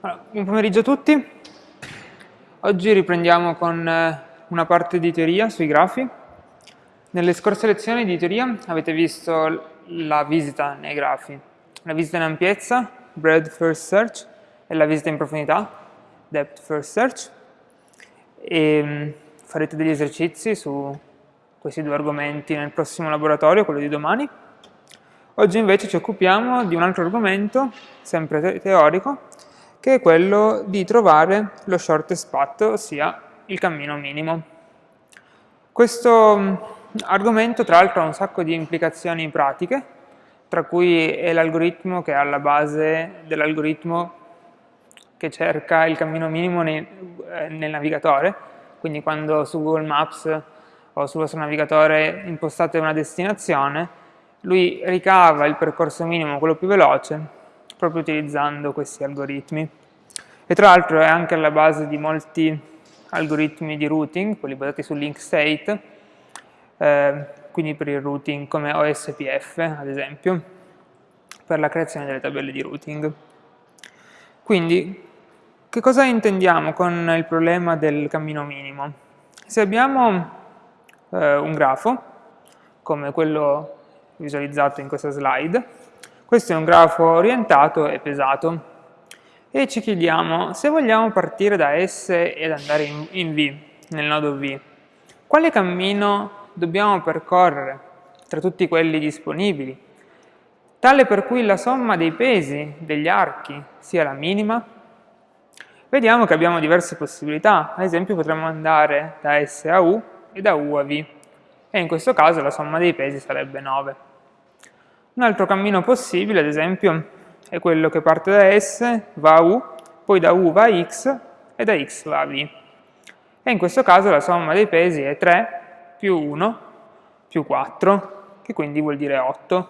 Allora, buon pomeriggio a tutti. Oggi riprendiamo con eh, una parte di teoria sui grafi. Nelle scorse lezioni di teoria avete visto la visita nei grafi, la visita in ampiezza, breadth first search, e la visita in profondità, depth first search. E mm, farete degli esercizi su questi due argomenti nel prossimo laboratorio, quello di domani. Oggi invece ci occupiamo di un altro argomento, sempre teorico, che è quello di trovare lo shortest path, ossia il cammino minimo. Questo mm, argomento tra l'altro ha un sacco di implicazioni pratiche, tra cui è l'algoritmo che è alla base dell'algoritmo che cerca il cammino minimo nei, eh, nel navigatore, quindi quando su Google Maps o sul vostro navigatore impostate una destinazione, lui ricava il percorso minimo, quello più veloce, proprio utilizzando questi algoritmi. E tra l'altro è anche alla base di molti algoritmi di routing, quelli basati su link state, eh, quindi per il routing come OSPF ad esempio, per la creazione delle tabelle di routing. Quindi, che cosa intendiamo con il problema del cammino minimo? Se abbiamo eh, un grafo, come quello visualizzato in questa slide, questo è un grafo orientato e pesato. E ci chiediamo, se vogliamo partire da S ed andare in, in V, nel nodo V, quale cammino dobbiamo percorrere tra tutti quelli disponibili, tale per cui la somma dei pesi degli archi sia la minima? Vediamo che abbiamo diverse possibilità, ad esempio potremmo andare da S a U e da U a V, e in questo caso la somma dei pesi sarebbe 9. Un altro cammino possibile, ad esempio, è quello che parte da S, va a U, poi da U va a X e da X va a V. E in questo caso la somma dei pesi è 3 più 1 più 4, che quindi vuol dire 8.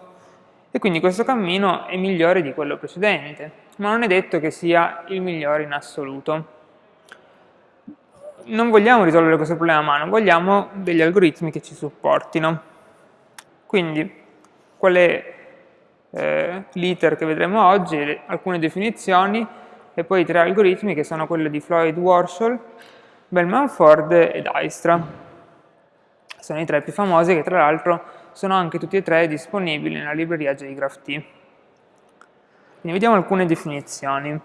E quindi questo cammino è migliore di quello precedente, ma non è detto che sia il migliore in assoluto. Non vogliamo risolvere questo problema a mano, vogliamo degli algoritmi che ci supportino. Quindi, qual è eh, l'iter che vedremo oggi, alcune definizioni e poi tre algoritmi che sono quelli di Floyd Warshall, Bellman Ford e Dijkstra. Sono i tre più famosi che tra l'altro sono anche tutti e tre disponibili nella libreria JGraphT. Quindi vediamo alcune definizioni.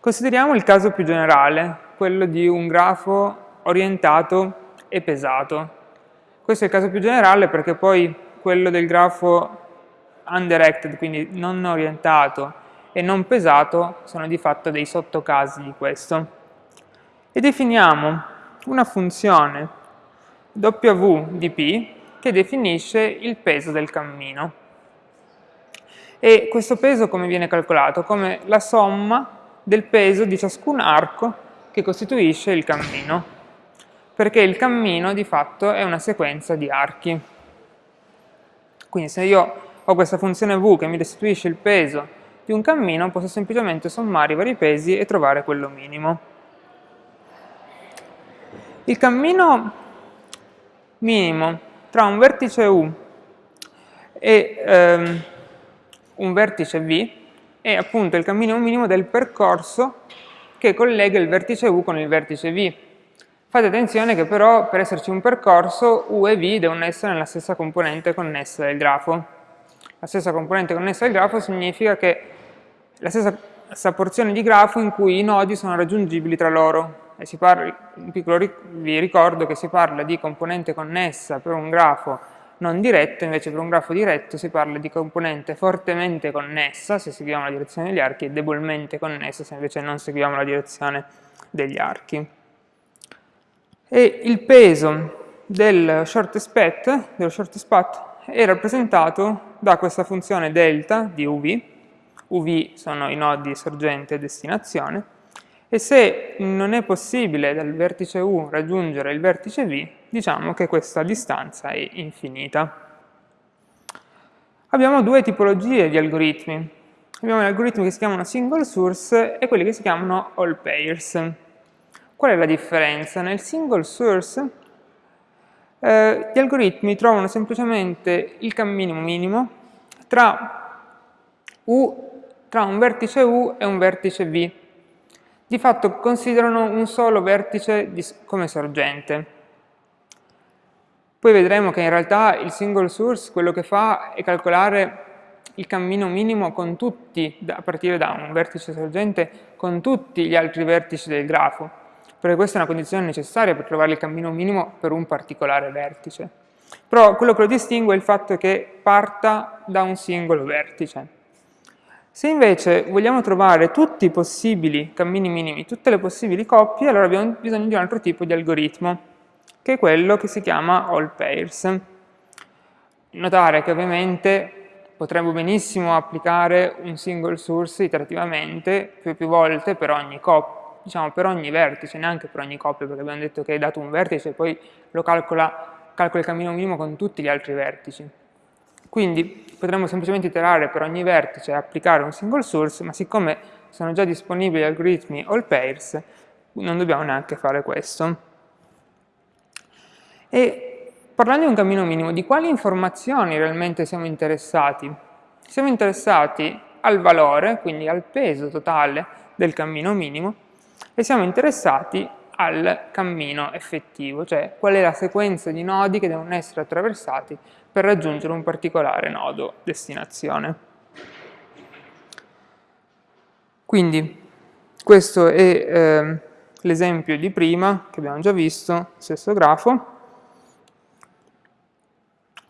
Consideriamo il caso più generale, quello di un grafo orientato e pesato. Questo è il caso più generale perché poi quello del grafo undirected, quindi non orientato, e non pesato sono di fatto dei sottocasi di questo. E definiamo una funzione w di p che definisce il peso del cammino. E questo peso come viene calcolato? Come la somma del peso di ciascun arco che costituisce il cammino, perché il cammino di fatto è una sequenza di archi. Quindi se io ho questa funzione v che mi restituisce il peso di un cammino, posso semplicemente sommare i vari pesi e trovare quello minimo. Il cammino minimo tra un vertice u e ehm, un vertice v è appunto il cammino minimo del percorso che collega il vertice u con il vertice v. Fate attenzione che però per esserci un percorso u e v devono essere nella stessa componente connessa del grafo la stessa componente connessa al grafo significa che la stessa porzione di grafo in cui i nodi sono raggiungibili tra loro. E si parla, vi ricordo che si parla di componente connessa per un grafo non diretto, invece per un grafo diretto si parla di componente fortemente connessa, se seguiamo la direzione degli archi, e debolmente connessa, se invece non seguiamo la direzione degli archi. E il peso del shortest path, dello shortest path è rappresentato da questa funzione delta di uv, uv sono i nodi sorgente e destinazione, e se non è possibile dal vertice u raggiungere il vertice v, diciamo che questa distanza è infinita. Abbiamo due tipologie di algoritmi. Abbiamo gli algoritmi che si chiamano single source e quelli che si chiamano all pairs. Qual è la differenza? Nel single source eh, gli algoritmi trovano semplicemente il cammino minimo tra, U, tra un vertice U e un vertice V. Di fatto considerano un solo vertice come sorgente. Poi vedremo che in realtà il single source quello che fa è calcolare il cammino minimo con tutti, a partire da un vertice sorgente, con tutti gli altri vertici del grafo, perché questa è una condizione necessaria per trovare il cammino minimo per un particolare vertice. Però quello che lo distingue è il fatto che parta da un singolo vertice. Se invece vogliamo trovare tutti i possibili cammini minimi, tutte le possibili coppie, allora abbiamo bisogno di un altro tipo di algoritmo che è quello che si chiama all pairs. Notare che ovviamente potremmo benissimo applicare un single source iterativamente più e più volte per ogni coppia, diciamo per ogni vertice, neanche per ogni coppia, perché abbiamo detto che è dato un vertice e poi lo calcola, calcola il cammino minimo con tutti gli altri vertici. Quindi potremmo semplicemente iterare per ogni vertice e applicare un single source, ma siccome sono già disponibili algoritmi all pairs, non dobbiamo neanche fare questo. E parlando di un cammino minimo, di quali informazioni realmente siamo interessati? Siamo interessati al valore, quindi al peso totale del cammino minimo, e siamo interessati al cammino effettivo, cioè qual è la sequenza di nodi che devono essere attraversati per raggiungere un particolare nodo destinazione. Quindi questo è eh, l'esempio di prima che abbiamo già visto, stesso grafo,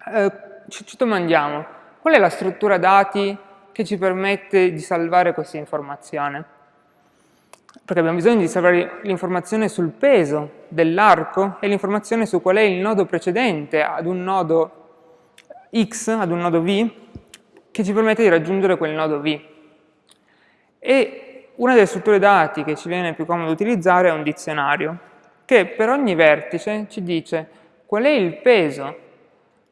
eh, ci, ci domandiamo qual è la struttura dati che ci permette di salvare questa informazione? Perché abbiamo bisogno di salvare l'informazione sul peso dell'arco e l'informazione su qual è il nodo precedente ad un nodo x, ad un nodo v, che ci permette di raggiungere quel nodo v. E una delle strutture dati che ci viene più comodo utilizzare è un dizionario, che per ogni vertice ci dice qual è il peso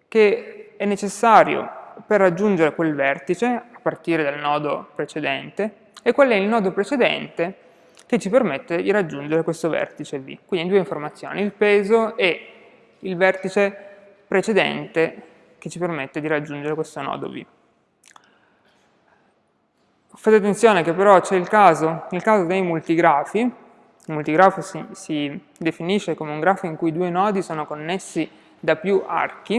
che è necessario per raggiungere quel vertice a partire dal nodo precedente e qual è il nodo precedente che ci permette di raggiungere questo vertice V. Quindi due informazioni, il peso e il vertice precedente che ci permette di raggiungere questo nodo V. Fate attenzione che però c'è il caso, il caso dei multigrafi, il multigrafo si, si definisce come un grafo in cui due nodi sono connessi da più archi,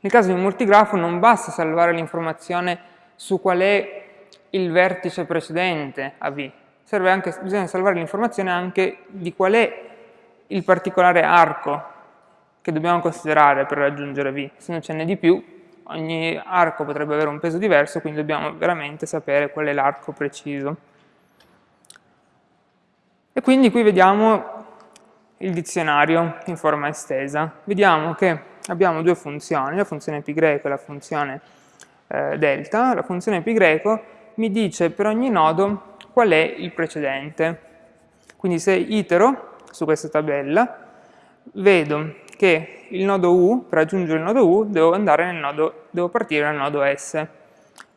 nel caso di un multigrafo non basta salvare l'informazione su qual è il vertice precedente a V, anche, bisogna salvare l'informazione anche di qual è il particolare arco che dobbiamo considerare per raggiungere V. Se non ce n'è di più, ogni arco potrebbe avere un peso diverso, quindi dobbiamo veramente sapere qual è l'arco preciso. E quindi qui vediamo il dizionario in forma estesa. Vediamo che abbiamo due funzioni, la funzione greco e la funzione eh, delta. La funzione greco mi dice per ogni nodo qual è il precedente. Quindi se itero su questa tabella, vedo che il nodo U, per raggiungere il nodo U, devo, nodo, devo partire dal nodo S.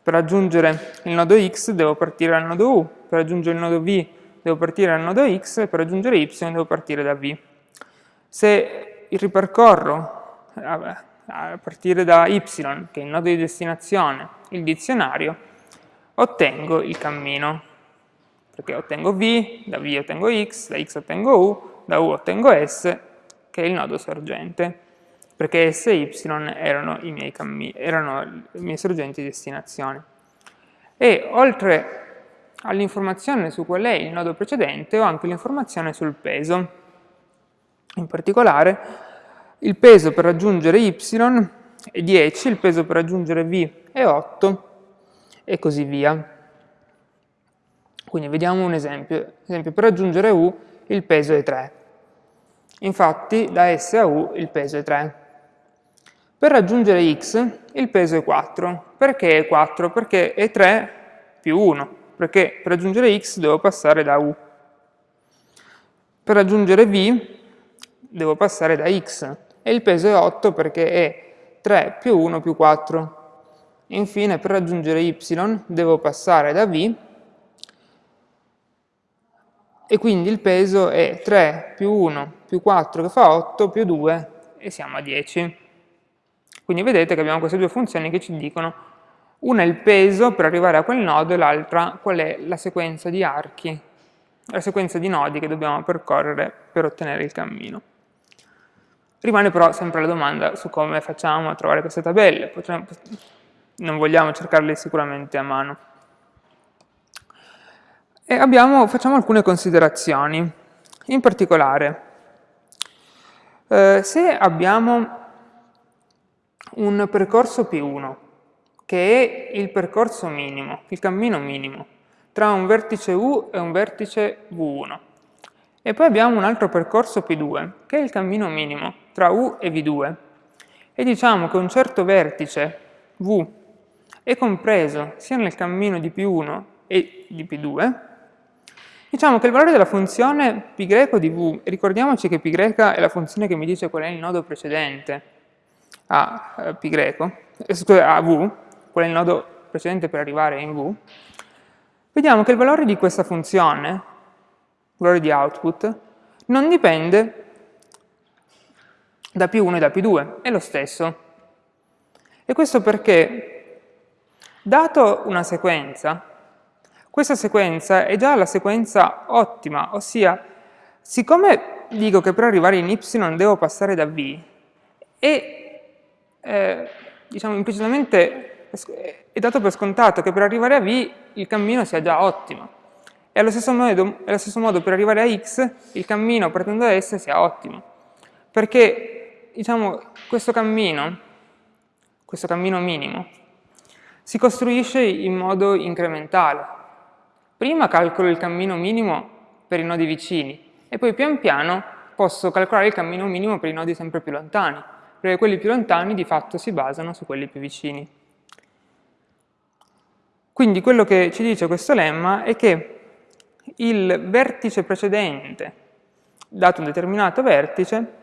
Per raggiungere il nodo X devo partire dal nodo U, per raggiungere il nodo V devo partire dal nodo X e per raggiungere Y devo partire da V. Se ripercorro a partire da y, che è il nodo di destinazione, il dizionario, ottengo il cammino. Perché ottengo v, da v ottengo x, da x ottengo u, da u ottengo s, che è il nodo sorgente. Perché s e y erano i miei, erano i miei sorgenti di destinazione. E oltre all'informazione su qual è il nodo precedente, ho anche l'informazione sul peso. In particolare, il peso per raggiungere y è 10, il peso per raggiungere v è 8 e così via. Quindi vediamo un esempio. Esempio, per raggiungere u il peso è 3. Infatti da S a U il peso è 3. Per raggiungere x il peso è 4. Perché è 4? Perché è 3 più 1. Perché per raggiungere x devo passare da U. Per raggiungere v devo passare da x e il peso è 8 perché è 3 più 1 più 4. Infine per raggiungere y devo passare da v e quindi il peso è 3 più 1 più 4 che fa 8 più 2 e siamo a 10. Quindi vedete che abbiamo queste due funzioni che ci dicono una è il peso per arrivare a quel nodo e l'altra qual è la sequenza di archi, la sequenza di nodi che dobbiamo percorrere per ottenere il cammino. Rimane però sempre la domanda su come facciamo a trovare queste tabelle, Potremmo, non vogliamo cercarle sicuramente a mano. E abbiamo, facciamo alcune considerazioni, in particolare, eh, se abbiamo un percorso P1, che è il percorso minimo, il cammino minimo, tra un vertice U e un vertice V1. E poi abbiamo un altro percorso P2, che è il cammino minimo, tra U e V2. E diciamo che un certo vertice V è compreso sia nel cammino di P1 e di P2, diciamo che il valore della funzione π di V, ricordiamoci che π è la funzione che mi dice qual è il nodo precedente a eh, π, eh, a V, qual è il nodo precedente per arrivare in V, vediamo che il valore di questa funzione, il valore di output, non dipende da P1 e da P2, è lo stesso. E questo perché, dato una sequenza, questa sequenza è già la sequenza ottima, ossia, siccome dico che per arrivare in y devo passare da v, e eh, diciamo implicitamente è dato per scontato che per arrivare a V il cammino sia già ottimo. E allo stesso modo, allo stesso modo per arrivare a X il cammino partendo da S sia ottimo. Perché, diciamo, questo cammino, questo cammino minimo, si costruisce in modo incrementale. Prima calcolo il cammino minimo per i nodi vicini e poi pian piano posso calcolare il cammino minimo per i nodi sempre più lontani, perché quelli più lontani di fatto si basano su quelli più vicini. Quindi quello che ci dice questo lemma è che il vertice precedente, dato un determinato vertice,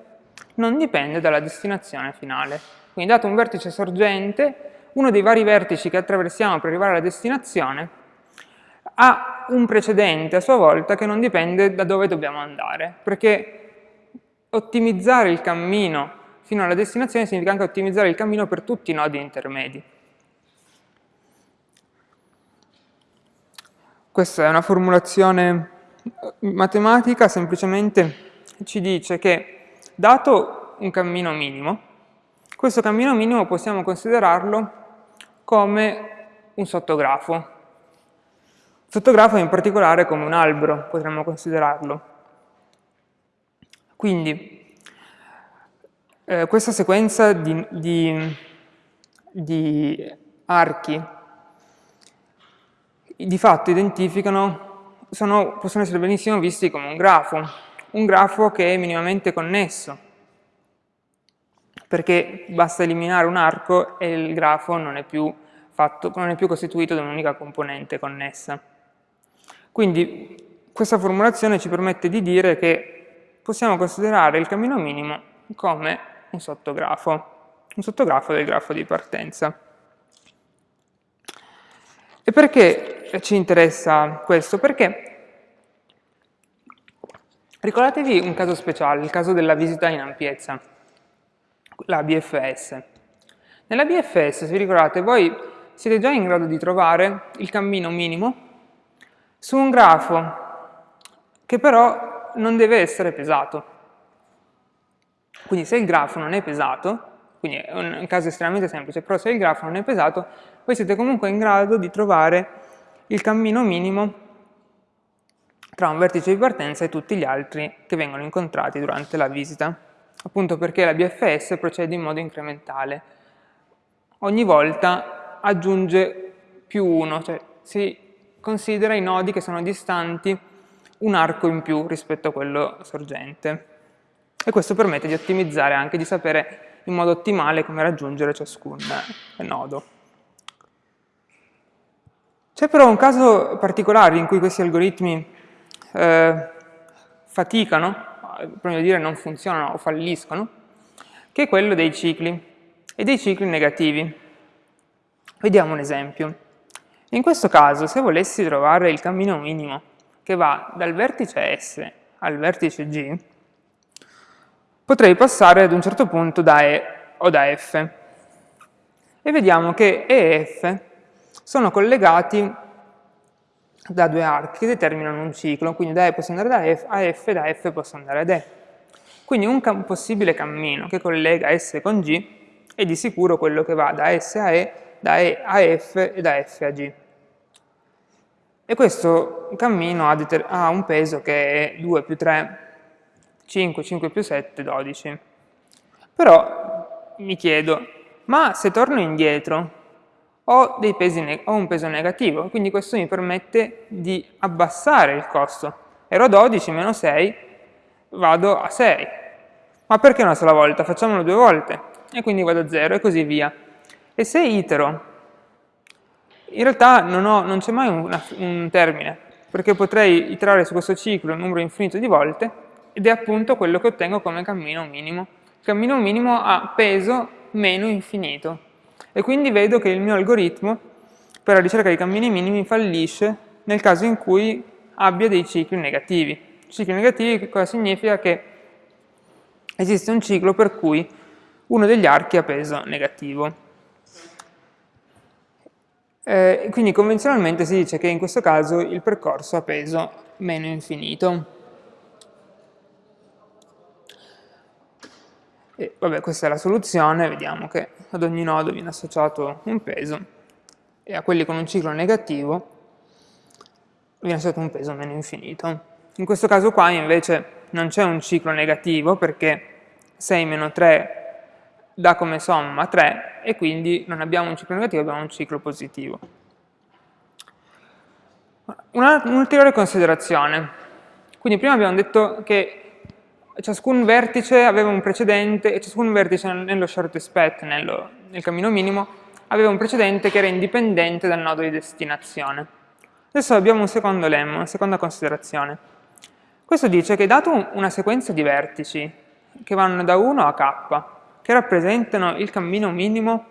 non dipende dalla destinazione finale. Quindi dato un vertice sorgente, uno dei vari vertici che attraversiamo per arrivare alla destinazione ha un precedente a sua volta che non dipende da dove dobbiamo andare, perché ottimizzare il cammino fino alla destinazione significa anche ottimizzare il cammino per tutti i nodi intermedi. Questa è una formulazione matematica, semplicemente ci dice che dato un cammino minimo, questo cammino minimo possiamo considerarlo come un sottografo. Sottografo in particolare come un albero, potremmo considerarlo. Quindi, eh, questa sequenza di, di, di archi di fatto identificano, sono, possono essere benissimo visti come un grafo, un grafo che è minimamente connesso, perché basta eliminare un arco e il grafo non è più, fatto, non è più costituito da un'unica componente connessa. Quindi questa formulazione ci permette di dire che possiamo considerare il cammino minimo come un sottografo, un sottografo del grafo di partenza. E perché ci interessa questo? Perché ricordatevi un caso speciale, il caso della visita in ampiezza, la BFS. Nella BFS, se vi ricordate, voi siete già in grado di trovare il cammino minimo su un grafo che però non deve essere pesato. Quindi se il grafo non è pesato, quindi è un caso estremamente semplice, però se il grafo non è pesato, voi siete comunque in grado di trovare il cammino minimo tra un vertice di partenza e tutti gli altri che vengono incontrati durante la visita, appunto perché la BFS procede in modo incrementale. Ogni volta aggiunge più uno, cioè si considera i nodi che sono distanti un arco in più rispetto a quello sorgente. E questo permette di ottimizzare anche, di sapere in modo ottimale come raggiungere ciascun nodo. C'è però un caso particolare in cui questi algoritmi eh, faticano, prima di dire non funzionano o falliscono, che è quello dei cicli, e dei cicli negativi. Vediamo un esempio. In questo caso, se volessi trovare il cammino minimo, che va dal vertice S al vertice G, potrei passare ad un certo punto da E o da F. E vediamo che E e F sono collegati da due archi che determinano un ciclo, quindi da E posso andare da F, a F, da F posso andare ad E. Quindi un possibile cammino che collega S con G è di sicuro quello che va da S a E, da E a F e da F a G. E questo cammino ha, ha un peso che è 2 più 3, 5, 5 più 7, 12. Però mi chiedo, ma se torno indietro ho, ho, un peso negativo, quindi questo mi permette di abbassare il costo. Ero a 12 meno 6, vado a 6. Ma perché una sola volta? Facciamolo due volte. E quindi vado a 0 e così via. E se itero, in realtà non, non c'è mai una, un termine, perché potrei iterare su questo ciclo un numero infinito di volte, ed è appunto quello che ottengo come cammino minimo. Il cammino minimo ha peso meno infinito e quindi vedo che il mio algoritmo per la ricerca dei cammini minimi fallisce nel caso in cui abbia dei cicli negativi. Cicli negativi cosa significa? Che esiste un ciclo per cui uno degli archi ha peso negativo. Eh, quindi convenzionalmente si dice che in questo caso il percorso ha peso meno infinito. E vabbè, questa è la soluzione, vediamo che ad ogni nodo viene associato un peso e a quelli con un ciclo negativo viene associato un peso meno infinito. In questo caso qua invece non c'è un ciclo negativo perché 6 meno 3 dà come somma 3 e quindi non abbiamo un ciclo negativo, abbiamo un ciclo positivo. Un'ulteriore considerazione. Quindi prima abbiamo detto che ciascun vertice aveva un precedente e ciascun vertice nello shortest path, nello, nel cammino minimo, aveva un precedente che era indipendente dal nodo di destinazione. Adesso abbiamo un secondo lemma, una seconda considerazione. Questo dice che dato una sequenza di vertici che vanno da 1 a k, che rappresentano il cammino minimo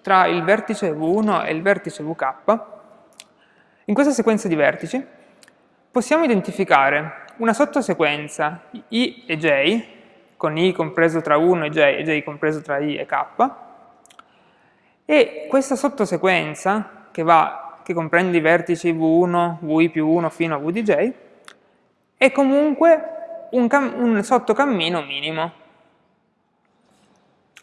tra il vertice V1 e il vertice VK, in questa sequenza di vertici possiamo identificare una sottosequenza i e j, con i compreso tra 1 e j e j compreso tra i e k, e questa sottosequenza, che, va, che comprende i vertici v1, vi più 1 fino a v di j, è comunque un, un sottocammino minimo.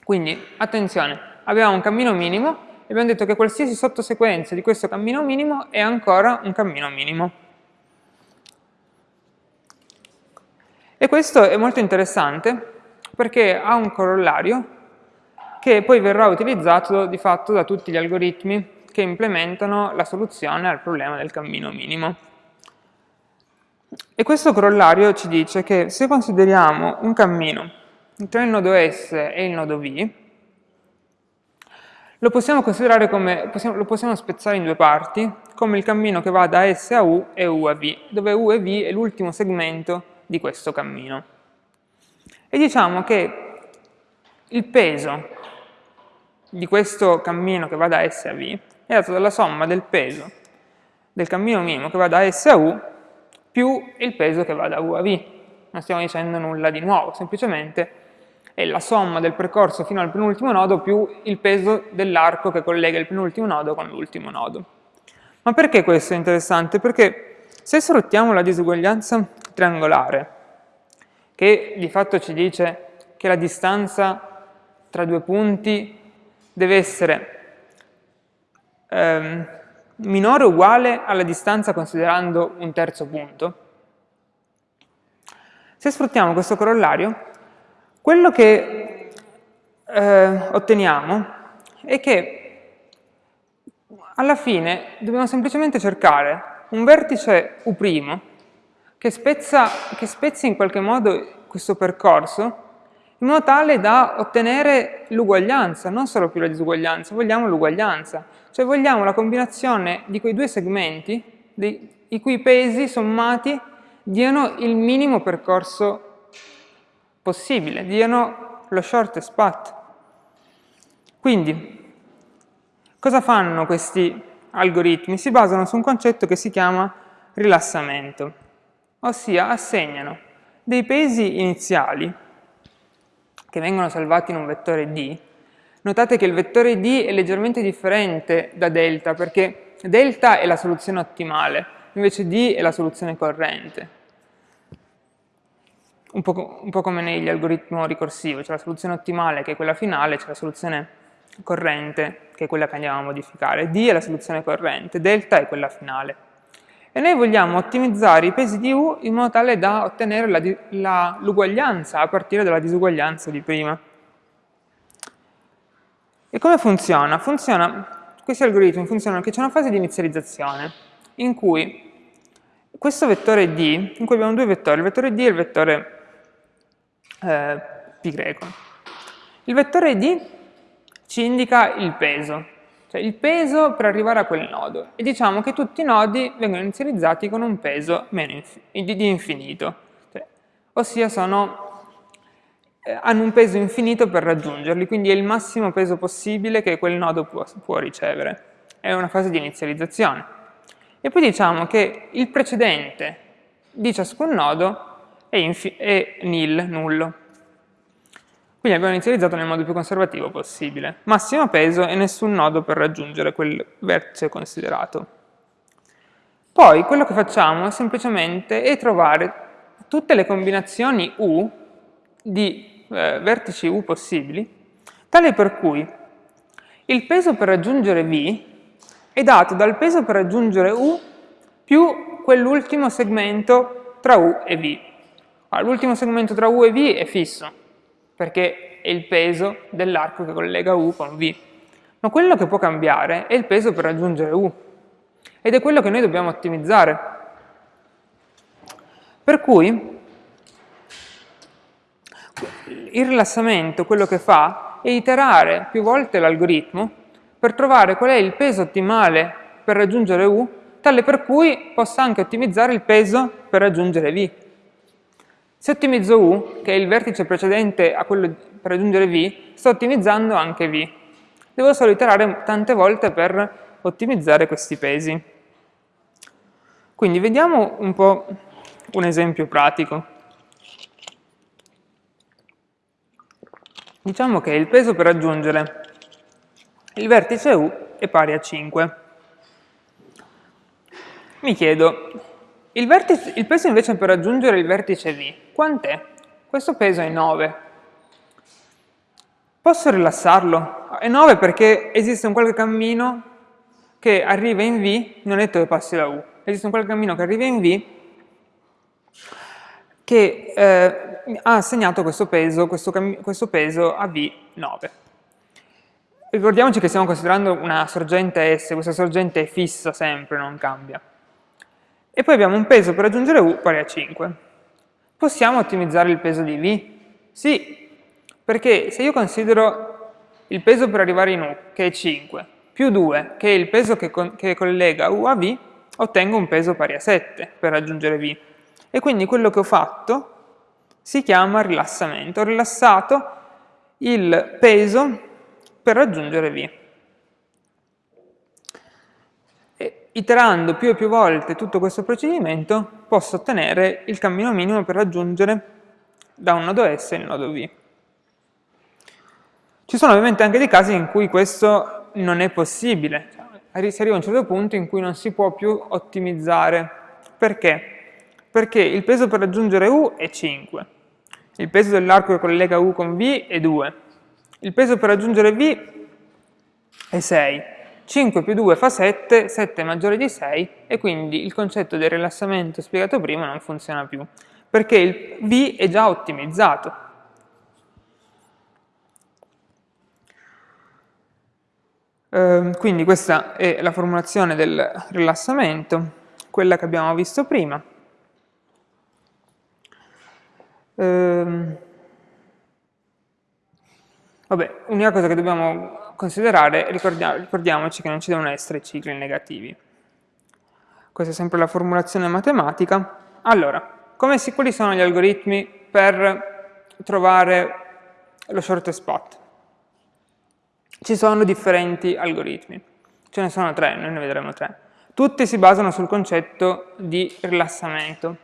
Quindi, attenzione, abbiamo un cammino minimo e abbiamo detto che qualsiasi sottosequenza di questo cammino minimo è ancora un cammino minimo. E questo è molto interessante perché ha un corollario che poi verrà utilizzato di fatto da tutti gli algoritmi che implementano la soluzione al problema del cammino minimo. E questo corollario ci dice che se consideriamo un cammino tra il nodo S e il nodo V, lo possiamo considerare come, possiamo, lo possiamo spezzare in due parti, come il cammino che va da S a U e U a V, dove U e V è l'ultimo segmento di questo cammino. E diciamo che il peso di questo cammino che va da S a V è dato dalla somma del peso del cammino minimo che va da S a U più il peso che va da U a V. Non stiamo dicendo nulla di nuovo, semplicemente è la somma del percorso fino al penultimo nodo più il peso dell'arco che collega il penultimo nodo con l'ultimo nodo. Ma perché questo è interessante? Perché se sfruttiamo la disuguaglianza triangolare, che di fatto ci dice che la distanza tra due punti deve essere ehm, minore o uguale alla distanza considerando un terzo punto. Se sfruttiamo questo corollario, quello che eh, otteniamo è che alla fine dobbiamo semplicemente cercare un vertice U' che, spezza, che spezzi in qualche modo questo percorso in modo tale da ottenere l'uguaglianza, non solo più la disuguaglianza, vogliamo l'uguaglianza, cioè vogliamo la combinazione di quei due segmenti dei, i cui pesi sommati diano il minimo percorso possibile, diano lo shortest path. Quindi, cosa fanno questi algoritmi? Si basano su un concetto che si chiama rilassamento, ossia assegnano dei pesi iniziali che vengono salvati in un vettore D. Notate che il vettore D è leggermente differente da delta perché delta è la soluzione ottimale, invece D è la soluzione corrente. Un po', un po come negli algoritmi ricorsivi, c'è la soluzione ottimale che è quella finale, c'è la soluzione corrente che è quella che andiamo a modificare. D è la soluzione corrente, delta è quella finale e noi vogliamo ottimizzare i pesi di U in modo tale da ottenere l'uguaglianza a partire dalla disuguaglianza di prima. E come funziona? funziona questi algoritmi funzionano che c'è una fase di inizializzazione in cui questo vettore D, in cui abbiamo due vettori, il vettore D e il vettore eh, π. Il vettore D ci indica il peso, cioè il peso per arrivare a quel nodo. E diciamo che tutti i nodi vengono inizializzati con un peso inf di infinito, cioè, ossia sono, eh, hanno un peso infinito per raggiungerli, quindi è il massimo peso possibile che quel nodo può, può ricevere. È una fase di inizializzazione. E poi diciamo che il precedente di ciascun nodo è, è nil, nullo. Quindi abbiamo inizializzato nel modo più conservativo possibile. Massimo peso e nessun nodo per raggiungere quel vertice considerato. Poi quello che facciamo semplicemente è trovare tutte le combinazioni U di eh, vertici U possibili, tale per cui il peso per raggiungere V è dato dal peso per raggiungere U più quell'ultimo segmento tra U e V. L'ultimo segmento tra U e V è fisso, perché è il peso dell'arco che collega U con V. Ma quello che può cambiare è il peso per raggiungere U, ed è quello che noi dobbiamo ottimizzare. Per cui il rilassamento quello che fa è iterare più volte l'algoritmo per trovare qual è il peso ottimale per raggiungere U, tale per cui possa anche ottimizzare il peso per raggiungere V. Se ottimizzo U, che è il vertice precedente a quello per raggiungere V, sto ottimizzando anche V. Devo solo iterare tante volte per ottimizzare questi pesi. Quindi vediamo un po' un esempio pratico. Diciamo che il peso per raggiungere il vertice U è pari a 5. Mi chiedo, il, vertice, il peso invece per raggiungere il vertice V, quant'è? Questo peso è 9. Posso rilassarlo? È 9 perché esiste un qualche cammino che arriva in V, non è detto che passi da U, esiste un qualche cammino che arriva in V che eh, ha assegnato questo peso, questo, questo peso a V9. Ricordiamoci che stiamo considerando una sorgente S, questa sorgente è fissa sempre, non cambia. E poi abbiamo un peso per raggiungere U pari a 5. Possiamo ottimizzare il peso di V? Sì, perché se io considero il peso per arrivare in U, che è 5, più 2, che è il peso che, che collega U a V, ottengo un peso pari a 7 per raggiungere V. E quindi quello che ho fatto si chiama rilassamento. Ho rilassato il peso per raggiungere V. iterando più e più volte tutto questo procedimento, posso ottenere il cammino minimo per raggiungere da un nodo S il nodo V. Ci sono ovviamente anche dei casi in cui questo non è possibile, si arriva a un certo punto in cui non si può più ottimizzare. Perché? Perché il peso per raggiungere U è 5, il peso dell'arco che collega U con V è 2, il peso per raggiungere V è 6, 5 più 2 fa 7, 7 è maggiore di 6 e quindi il concetto del rilassamento spiegato prima non funziona più, perché il V è già ottimizzato. Eh, quindi questa è la formulazione del rilassamento, quella che abbiamo visto prima. Eh, vabbè, unica cosa che dobbiamo considerare, ricordiamoci che non ci devono essere cicli negativi. Questa è sempre la formulazione matematica. Allora, come si, quali sono gli algoritmi per trovare lo short spot? Ci sono differenti algoritmi, ce ne sono tre, noi ne vedremo tre. Tutte si basano sul concetto di rilassamento.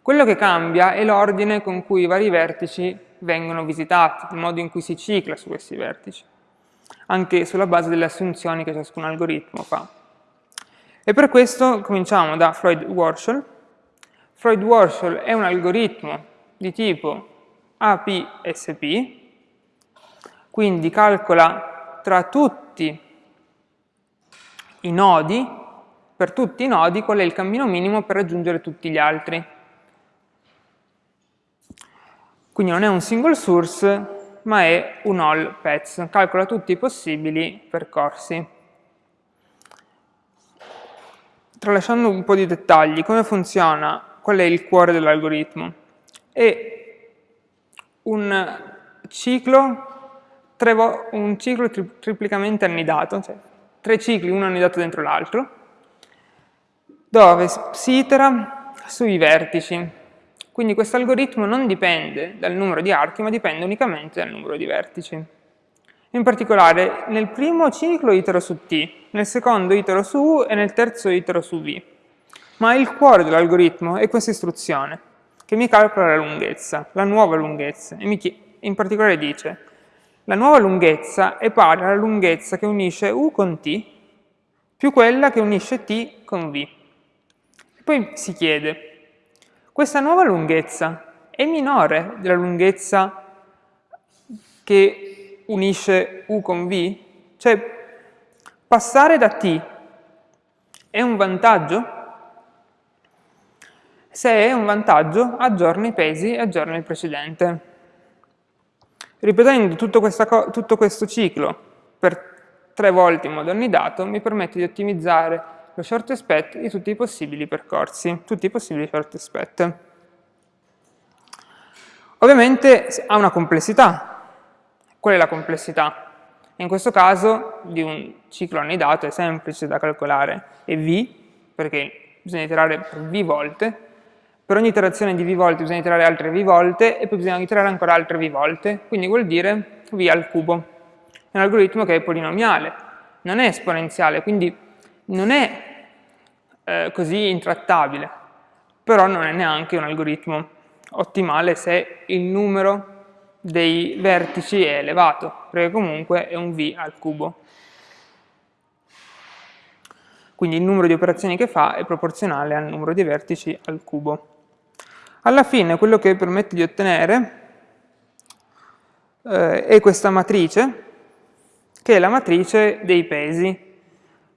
Quello che cambia è l'ordine con cui i vari vertici vengono visitati, il modo in cui si cicla su questi vertici, anche sulla base delle assunzioni che ciascun algoritmo fa. E per questo cominciamo da Freud-Warshall. Freud-Warshall è un algoritmo di tipo APSP, quindi calcola tra tutti i nodi, per tutti i nodi, qual è il cammino minimo per raggiungere tutti gli altri. Quindi non è un single source, ma è un all paths, calcola tutti i possibili percorsi. Tralasciando un po' di dettagli, come funziona? Qual è il cuore dell'algoritmo? È un ciclo, un ciclo tri triplicamente annidato, cioè tre cicli, uno annidato dentro l'altro, dove si itera sui vertici. Quindi questo algoritmo non dipende dal numero di archi, ma dipende unicamente dal numero di vertici. In particolare, nel primo ciclo itero su T, nel secondo itero su U e nel terzo itero su V. Ma il cuore dell'algoritmo è questa istruzione, che mi calcola la lunghezza, la nuova lunghezza, e mi in particolare dice la nuova lunghezza è pari alla lunghezza che unisce U con T più quella che unisce T con V. Poi si chiede, questa nuova lunghezza è minore della lunghezza che unisce U con V? Cioè, passare da T è un vantaggio? Se è un vantaggio, aggiorna i pesi e aggiorna il precedente. Ripetendo tutto, tutto questo ciclo per tre volte in modo annidato mi permette di ottimizzare lo short expect di tutti i possibili percorsi, tutti i possibili short expect. Ovviamente ha una complessità. Qual è la complessità? In questo caso di un ciclo annidato è semplice da calcolare, è V, perché bisogna iterare per V volte, per ogni iterazione di V volte bisogna iterare altre V volte e poi bisogna iterare ancora altre V volte, quindi vuol dire V al cubo. È un algoritmo che è polinomiale, non è esponenziale, quindi non è eh, così intrattabile, però non è neanche un algoritmo ottimale se il numero dei vertici è elevato, perché comunque è un v al cubo. Quindi il numero di operazioni che fa è proporzionale al numero di vertici al cubo. Alla fine quello che permette di ottenere eh, è questa matrice, che è la matrice dei pesi,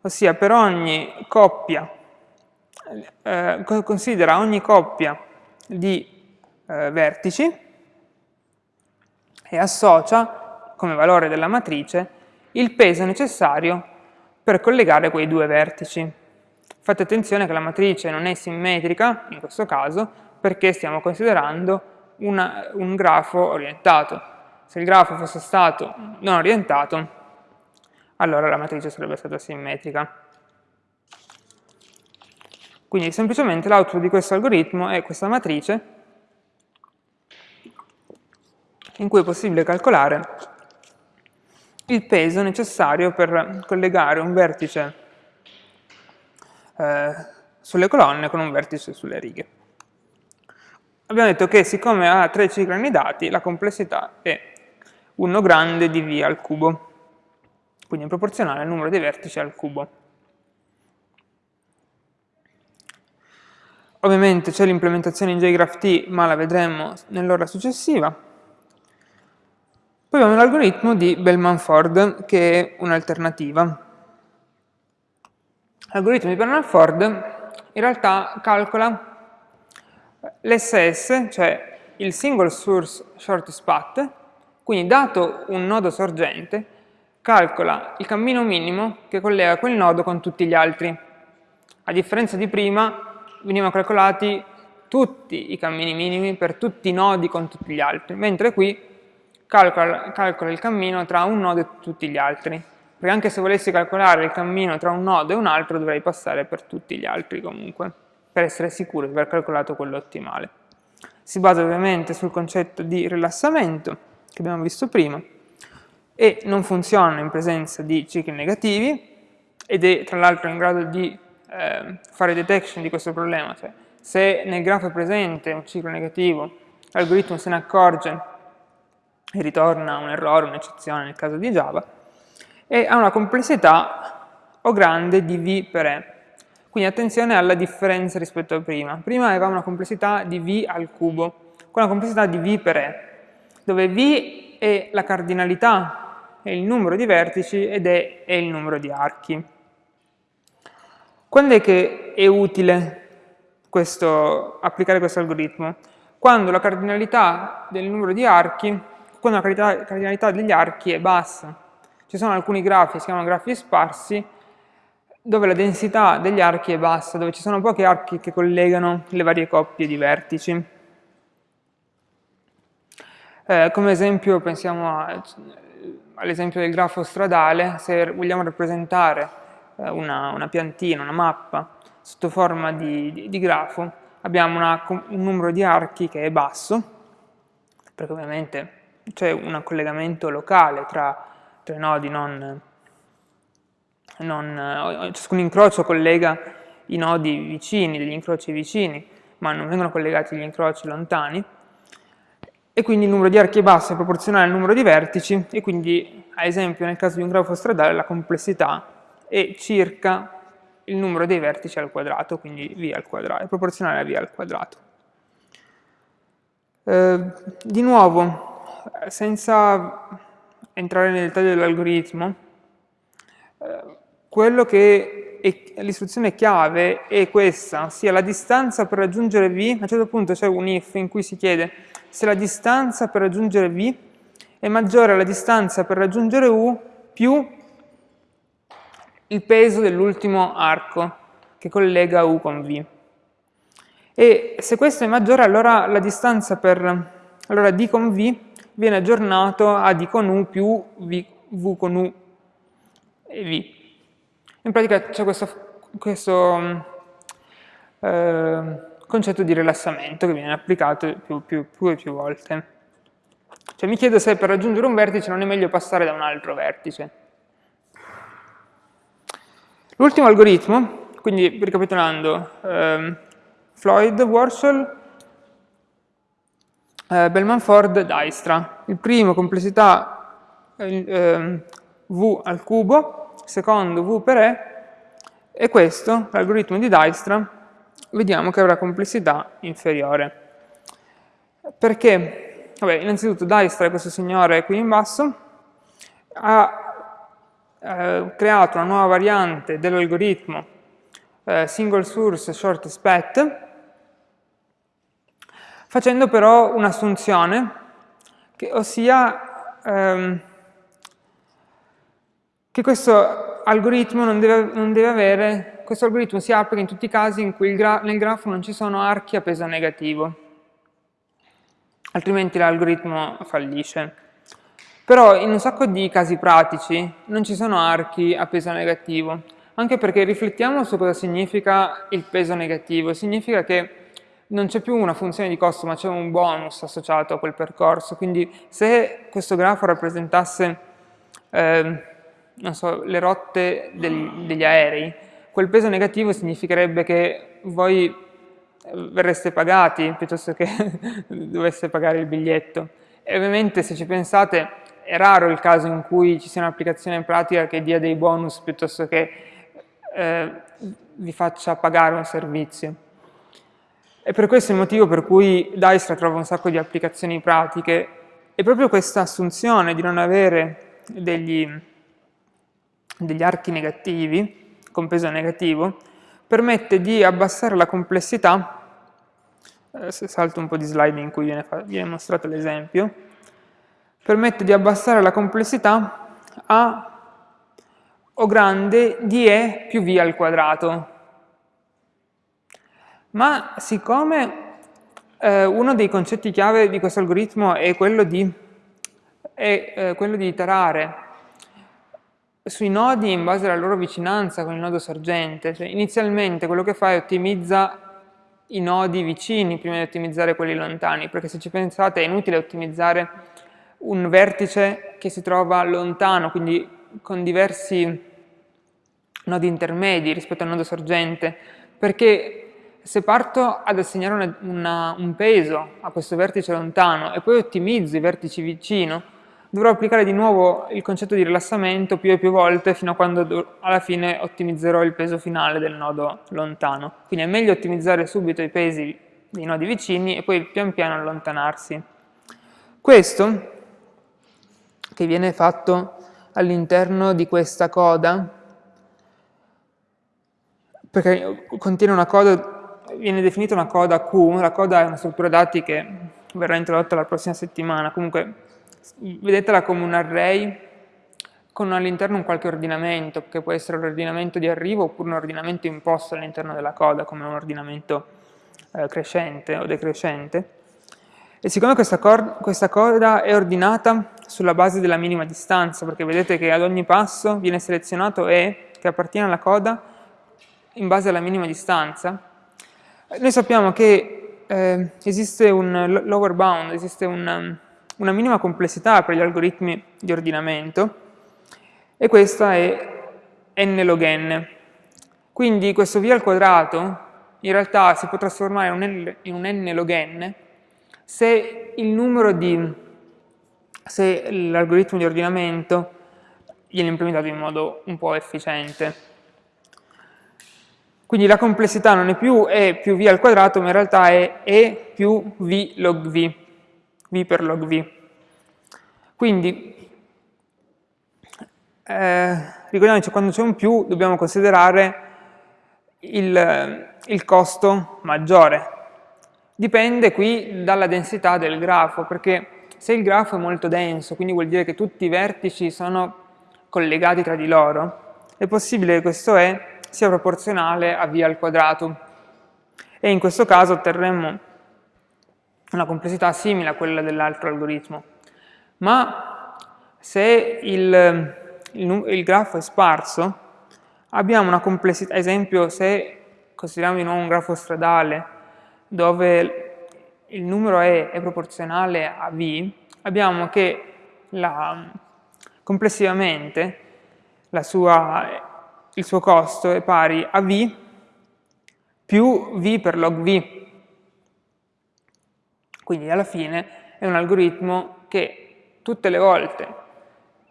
ossia per ogni coppia, eh, considera ogni coppia di eh, vertici e associa come valore della matrice il peso necessario per collegare quei due vertici. Fate attenzione che la matrice non è simmetrica, in questo caso, perché stiamo considerando una, un grafo orientato. Se il grafo fosse stato non orientato, allora la matrice sarebbe stata simmetrica. Quindi semplicemente l'output di questo algoritmo è questa matrice in cui è possibile calcolare il peso necessario per collegare un vertice eh, sulle colonne con un vertice sulle righe. Abbiamo detto che siccome ha tre cicli annidati, la complessità è 1 grande di v al cubo quindi è proporzionale al numero dei vertici al cubo. Ovviamente c'è l'implementazione in JGraphT, ma la vedremo nell'ora successiva. Poi abbiamo l'algoritmo di Bellman-Ford, che è un'alternativa. L'algoritmo di Bellman-Ford in realtà calcola l'SS, cioè il single source shortest path, quindi dato un nodo sorgente, calcola il cammino minimo che collega quel nodo con tutti gli altri. A differenza di prima, venivano calcolati tutti i cammini minimi per tutti i nodi con tutti gli altri, mentre qui calcola, calcola il cammino tra un nodo e tutti gli altri. Perché anche se volessi calcolare il cammino tra un nodo e un altro, dovrei passare per tutti gli altri comunque, per essere sicuro di aver calcolato quello ottimale. Si basa ovviamente sul concetto di rilassamento, che abbiamo visto prima, e non funziona in presenza di cicli negativi ed è tra l'altro in grado di eh, fare detection di questo problema, cioè se nel grafo è presente un ciclo negativo, l'algoritmo se ne accorge e ritorna un errore, un'eccezione nel caso di Java, e ha una complessità O grande di V per E. Quindi attenzione alla differenza rispetto a prima. Prima avevamo una complessità di V al cubo, con una complessità di V per E, dove V è la cardinalità, è il numero di vertici ed E è il numero di archi. Quando è che è utile questo, applicare questo algoritmo? Quando la cardinalità del numero di archi, quando la cardinalità degli archi è bassa. Ci sono alcuni grafi, si chiamano grafi sparsi, dove la densità degli archi è bassa, dove ci sono pochi archi che collegano le varie coppie di vertici. Eh, come esempio pensiamo all'esempio del grafo stradale, se vogliamo rappresentare eh, una, una, piantina, una mappa sotto forma di, di, di grafo, abbiamo una, un numero di archi che è basso, perché ovviamente c'è un collegamento locale tra, i nodi, non, non, ciascun incrocio collega i nodi vicini, degli incroci vicini, ma non vengono collegati gli incroci lontani, e quindi il numero di archi è basso è proporzionale al numero di vertici, e quindi, ad esempio, nel caso di un grafo stradale, la complessità è circa il numero dei vertici al quadrato, quindi v al quadrato, è proporzionale a v al quadrato. Eh, di nuovo, senza entrare nel dettaglio dell'algoritmo, eh, l'istruzione chiave è questa, ossia la distanza per raggiungere v, a un certo punto c'è un if in cui si chiede se la distanza per raggiungere v è maggiore alla distanza per raggiungere u più il peso dell'ultimo arco che collega U con V. E se questo è maggiore, allora la distanza per allora D con V viene aggiornato a D con U più v, v con U e V. In pratica c'è questo, questo eh, concetto di rilassamento che viene applicato più, più, più e più volte. Cioè mi chiedo se per raggiungere un vertice non è meglio passare da un altro vertice. L'ultimo algoritmo, quindi ricapitolando, ehm, Floyd, Warshall, eh, Bellman Ford, Dijkstra. Il primo, complessità eh, V al cubo, secondo V per E, e questo, l'algoritmo di Dijkstra, vediamo che avrà complessità inferiore. Perché? Vabbè, innanzitutto Dijkstra, questo signore qui in basso, ha eh, creato una nuova variante dell'algoritmo eh, single source shortest path, facendo però un'assunzione, ossia ehm, che questo algoritmo non deve, non deve, avere, questo algoritmo si applica in tutti i casi in cui gra nel grafo non ci sono archi a peso negativo, altrimenti l'algoritmo fallisce. Però in un sacco di casi pratici non ci sono archi a peso negativo, anche perché riflettiamo su cosa significa il peso negativo. Significa che non c'è più una funzione di costo, ma c'è un bonus associato a quel percorso. Quindi se questo grafo rappresentasse eh, so, le rotte del, degli aerei, quel peso negativo significherebbe che voi eh, verreste pagati piuttosto che dovesse pagare il biglietto. E ovviamente se ci pensate è raro il caso in cui ci sia un'applicazione pratica che dia dei bonus piuttosto che eh, vi faccia pagare un servizio. E per questo il motivo per cui Dijkstra trova un sacco di applicazioni pratiche è proprio questa assunzione di non avere degli, degli archi negativi, con peso negativo, permette di abbassare la complessità, eh, se salto un po' di slide in cui viene, viene mostrato l'esempio, permette di abbassare la complessità a O grande di E più V al quadrato. Ma siccome eh, uno dei concetti chiave di questo algoritmo è quello di, è, eh, quello di iterare sui nodi in base alla loro vicinanza con il nodo sorgente, cioè inizialmente quello che fa è ottimizza i nodi vicini prima di ottimizzare quelli lontani, perché se ci pensate è inutile ottimizzare un vertice che si trova lontano, quindi con diversi nodi intermedi rispetto al nodo sorgente, perché se parto ad assegnare una, una, un peso a questo vertice lontano e poi ottimizzo i vertici vicino, dovrò applicare di nuovo il concetto di rilassamento più e più volte fino a quando alla fine ottimizzerò il peso finale del nodo lontano. Quindi è meglio ottimizzare subito i pesi dei nodi vicini e poi pian piano allontanarsi. Questo, che viene fatto all'interno di questa coda, perché contiene una coda, viene definita una coda Q, la coda è una struttura dati che verrà introdotta la prossima settimana, comunque vedetela come un array con all'interno un qualche ordinamento, che può essere l'ordinamento di arrivo oppure un ordinamento imposto all'interno della coda, come un ordinamento eh, crescente o decrescente. E siccome questa, questa coda è ordinata sulla base della minima distanza, perché vedete che ad ogni passo viene selezionato E che appartiene alla coda in base alla minima distanza, noi sappiamo che eh, esiste un lower bound, esiste un, una minima complessità per gli algoritmi di ordinamento e questa è n log n. Quindi questo v al quadrato in realtà si può trasformare in un n, log n se il numero di se l'algoritmo di ordinamento viene implementato in modo un po' efficiente. Quindi la complessità non è più E più V al quadrato, ma in realtà è E più V log V, V per log V. Quindi, eh, ricordiamoci, quando c'è un più dobbiamo considerare il, il costo maggiore. Dipende qui dalla densità del grafo, perché se il grafo è molto denso, quindi vuol dire che tutti i vertici sono collegati tra di loro, è possibile che questo E sia proporzionale a v al quadrato e in questo caso otterremo una complessità simile a quella dell'altro algoritmo. Ma se il, il, il, grafo è sparso, abbiamo una complessità, ad esempio se consideriamo di nuovo un grafo stradale dove il numero E è proporzionale a V, abbiamo che la, complessivamente la sua il suo costo è pari a v più v per log v. Quindi alla fine è un algoritmo che tutte le volte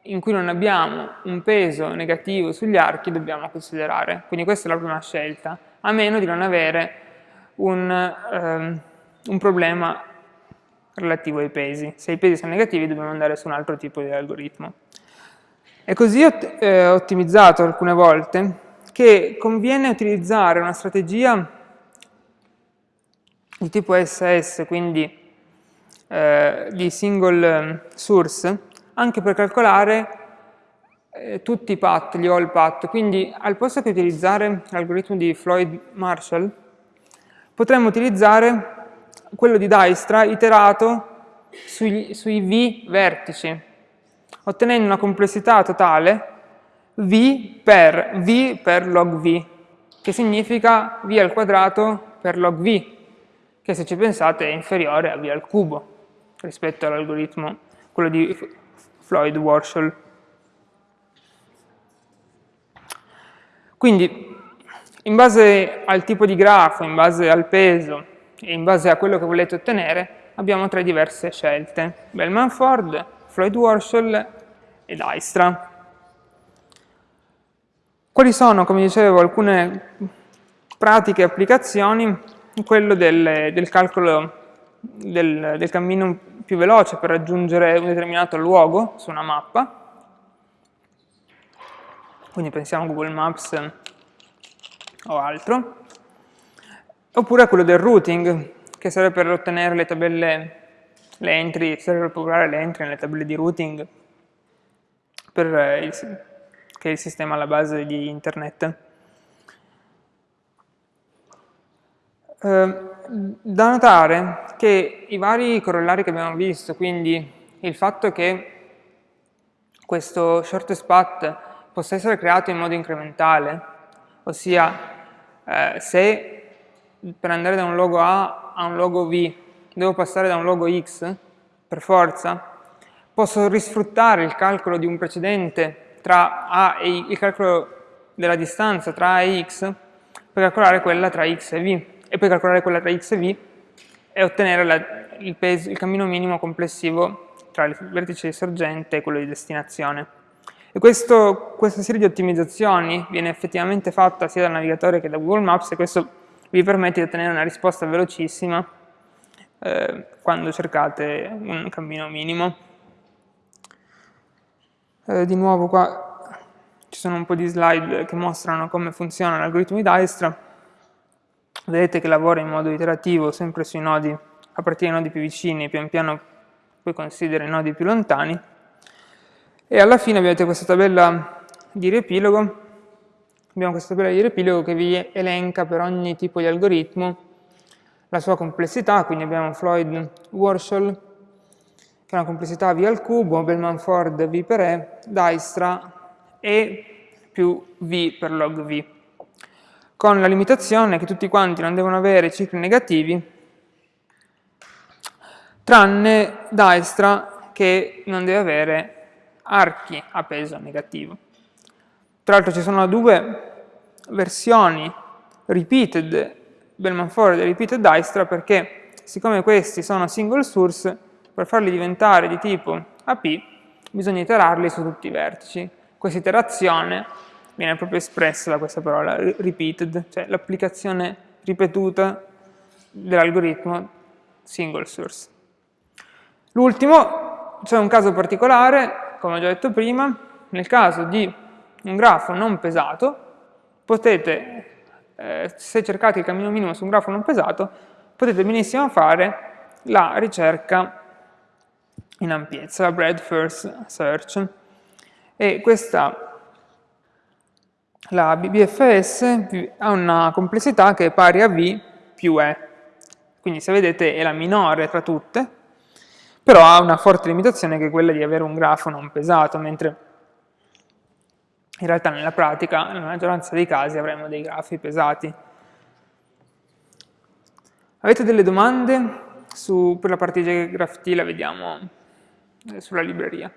in cui non abbiamo un peso negativo sugli archi dobbiamo considerare. Quindi questa è la prima scelta, a meno di non avere un, um, un problema relativo ai pesi. Se i pesi sono negativi dobbiamo andare su un altro tipo di algoritmo. È così eh, ottimizzato alcune volte che conviene utilizzare una strategia di tipo SS, quindi eh, di single source, anche per calcolare eh, tutti i path, gli all path. Quindi al posto che utilizzare l'algoritmo di Floyd-Marshall, potremmo utilizzare quello di Dijkstra iterato sui, sui V vertici, ottenendo una complessità totale v per v per log v, che significa v al quadrato per log v, che se ci pensate è inferiore a v al cubo rispetto all'algoritmo, quello di Floyd-Warshall. Quindi, in base al tipo di grafo, in base al peso e in base a quello che volete ottenere, abbiamo tre diverse scelte. Bellman-Ford, Floyd-Warshall e Dijkstra. Quali sono, come dicevo, alcune pratiche applicazioni? Quello del, del calcolo del, del cammino più veloce per raggiungere un determinato luogo su una mappa. Quindi pensiamo a Google Maps o altro. Oppure a quello del routing, che serve per ottenere le tabelle, le entry, serve per popolare le entry nelle tabelle di routing per il, che è il sistema alla base di internet. Eh, da notare che i vari corollari che abbiamo visto, quindi il fatto che questo shortest path possa essere creato in modo incrementale, ossia eh, se per andare da un logo A a un logo V devo passare da un logo X, per forza, posso risfruttare il calcolo di un precedente tra A e I, il calcolo della distanza tra A e X per calcolare quella tra X e V e per calcolare quella tra X e V e ottenere la, il, peso, il cammino minimo complessivo tra il vertice di sorgente e quello di destinazione. E questo, questa serie di ottimizzazioni viene effettivamente fatta sia dal navigatore che da Google Maps e questo vi permette di ottenere una risposta velocissima eh, quando cercate un cammino minimo. Eh, di nuovo qua ci sono un po' di slide che mostrano come funziona l'algoritmo di Dijkstra. Vedete che lavora in modo iterativo sempre sui nodi, a partire dai nodi più vicini pian piano poi considera i nodi più lontani. E alla fine avete questa tabella di riepilogo, abbiamo questa tabella di riepilogo che vi elenca per ogni tipo di algoritmo la sua complessità, quindi abbiamo Floyd-Warshall, che è una complessità V al cubo, Bellman-Ford V per E, Dijkstra E più V per log V, con la limitazione che tutti quanti non devono avere cicli negativi, tranne Dijkstra che non deve avere archi a peso negativo. Tra l'altro ci sono due versioni repeated Bellman-Ford e repeated Dijkstra perché siccome questi sono single source, per farli diventare di tipo AP bisogna iterarli su tutti i vertici. Questa iterazione viene proprio espressa da questa parola repeated, cioè l'applicazione ripetuta dell'algoritmo single source. L'ultimo, c'è un caso particolare come ho già detto prima, nel caso di un grafo non pesato, potete, eh, se cercate il cammino minimo su un grafo non pesato, potete benissimo fare la ricerca in ampiezza, la breadth first search. E questa, la BBFS, ha una complessità che è pari a V più E. Quindi se vedete è la minore tra tutte, però ha una forte limitazione che è quella di avere un grafo non pesato, mentre in realtà nella pratica, nella maggioranza dei casi, avremo dei grafi pesati. Avete delle domande su, per la parte di GraphT, la vediamo eh, sulla libreria.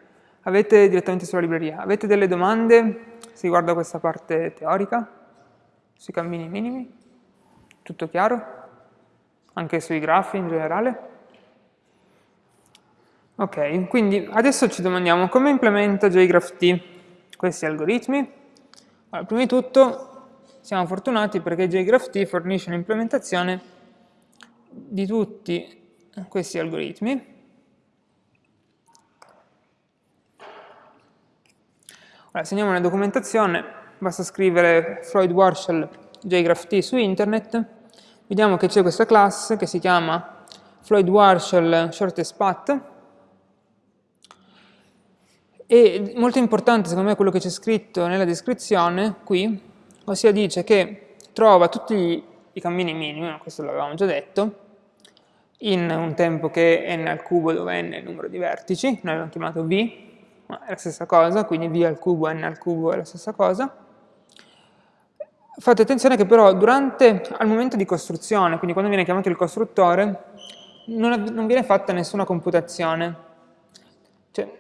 Avete direttamente sulla libreria. Avete delle domande se riguarda questa parte teorica? Sui cammini minimi? Tutto chiaro? Anche sui grafi in generale? Ok, quindi adesso ci domandiamo come implementa JGraphT questi algoritmi. Allora, prima di tutto siamo fortunati perché JGraphT fornisce un'implementazione di tutti questi algoritmi. Allora, se andiamo nella documentazione, basta scrivere Floyd Warshall JGraphT su internet, vediamo che c'è questa classe che si chiama Floyd Warshall Shortest Path, e molto importante secondo me quello che c'è scritto nella descrizione qui, ossia dice che trova tutti i cammini minimi, questo l'avevamo già detto, in un tempo che è n al cubo dove n è il numero di vertici, noi l'abbiamo chiamato v, è la stessa cosa, quindi v al cubo, n al cubo è la stessa cosa. Fate attenzione che però durante, al momento di costruzione, quindi quando viene chiamato il costruttore, non, non viene fatta nessuna computazione. Cioè,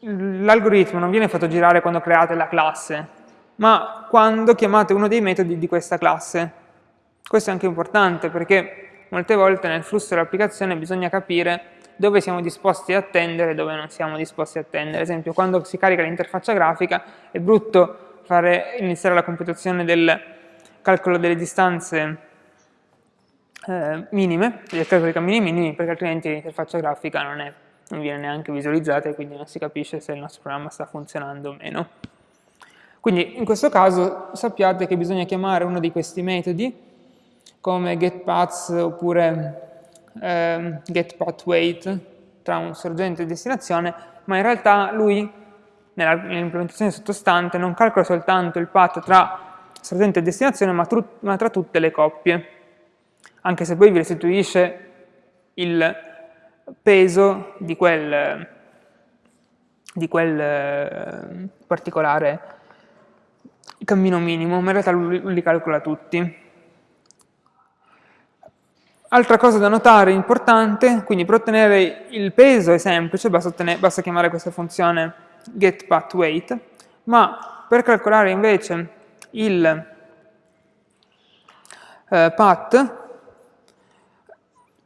l'algoritmo non viene fatto girare quando create la classe, ma quando chiamate uno dei metodi di questa classe. Questo è anche importante perché molte volte nel flusso dell'applicazione bisogna capire dove siamo disposti a attendere e dove non siamo disposti a attendere. Ad esempio, quando si carica l'interfaccia grafica è brutto fare, iniziare la computazione del calcolo delle distanze eh, minime, del calcolo dei cammini minimi, perché altrimenti l'interfaccia grafica non è non viene neanche visualizzata e quindi non si capisce se il nostro programma sta funzionando o meno. Quindi in questo caso sappiate che bisogna chiamare uno di questi metodi come getPaths oppure eh, getPathWait tra un sorgente e destinazione, ma in realtà lui nell'implementazione sottostante non calcola soltanto il path tra sorgente e destinazione, ma, ma tra tutte le coppie, anche se poi vi restituisce il peso di quel, di quel eh, particolare cammino minimo, ma in realtà lui li calcola tutti. Altra cosa da notare importante, quindi per ottenere il peso è semplice, basta, ottenere, basta chiamare questa funzione getPathWeight, ma per calcolare invece il eh, path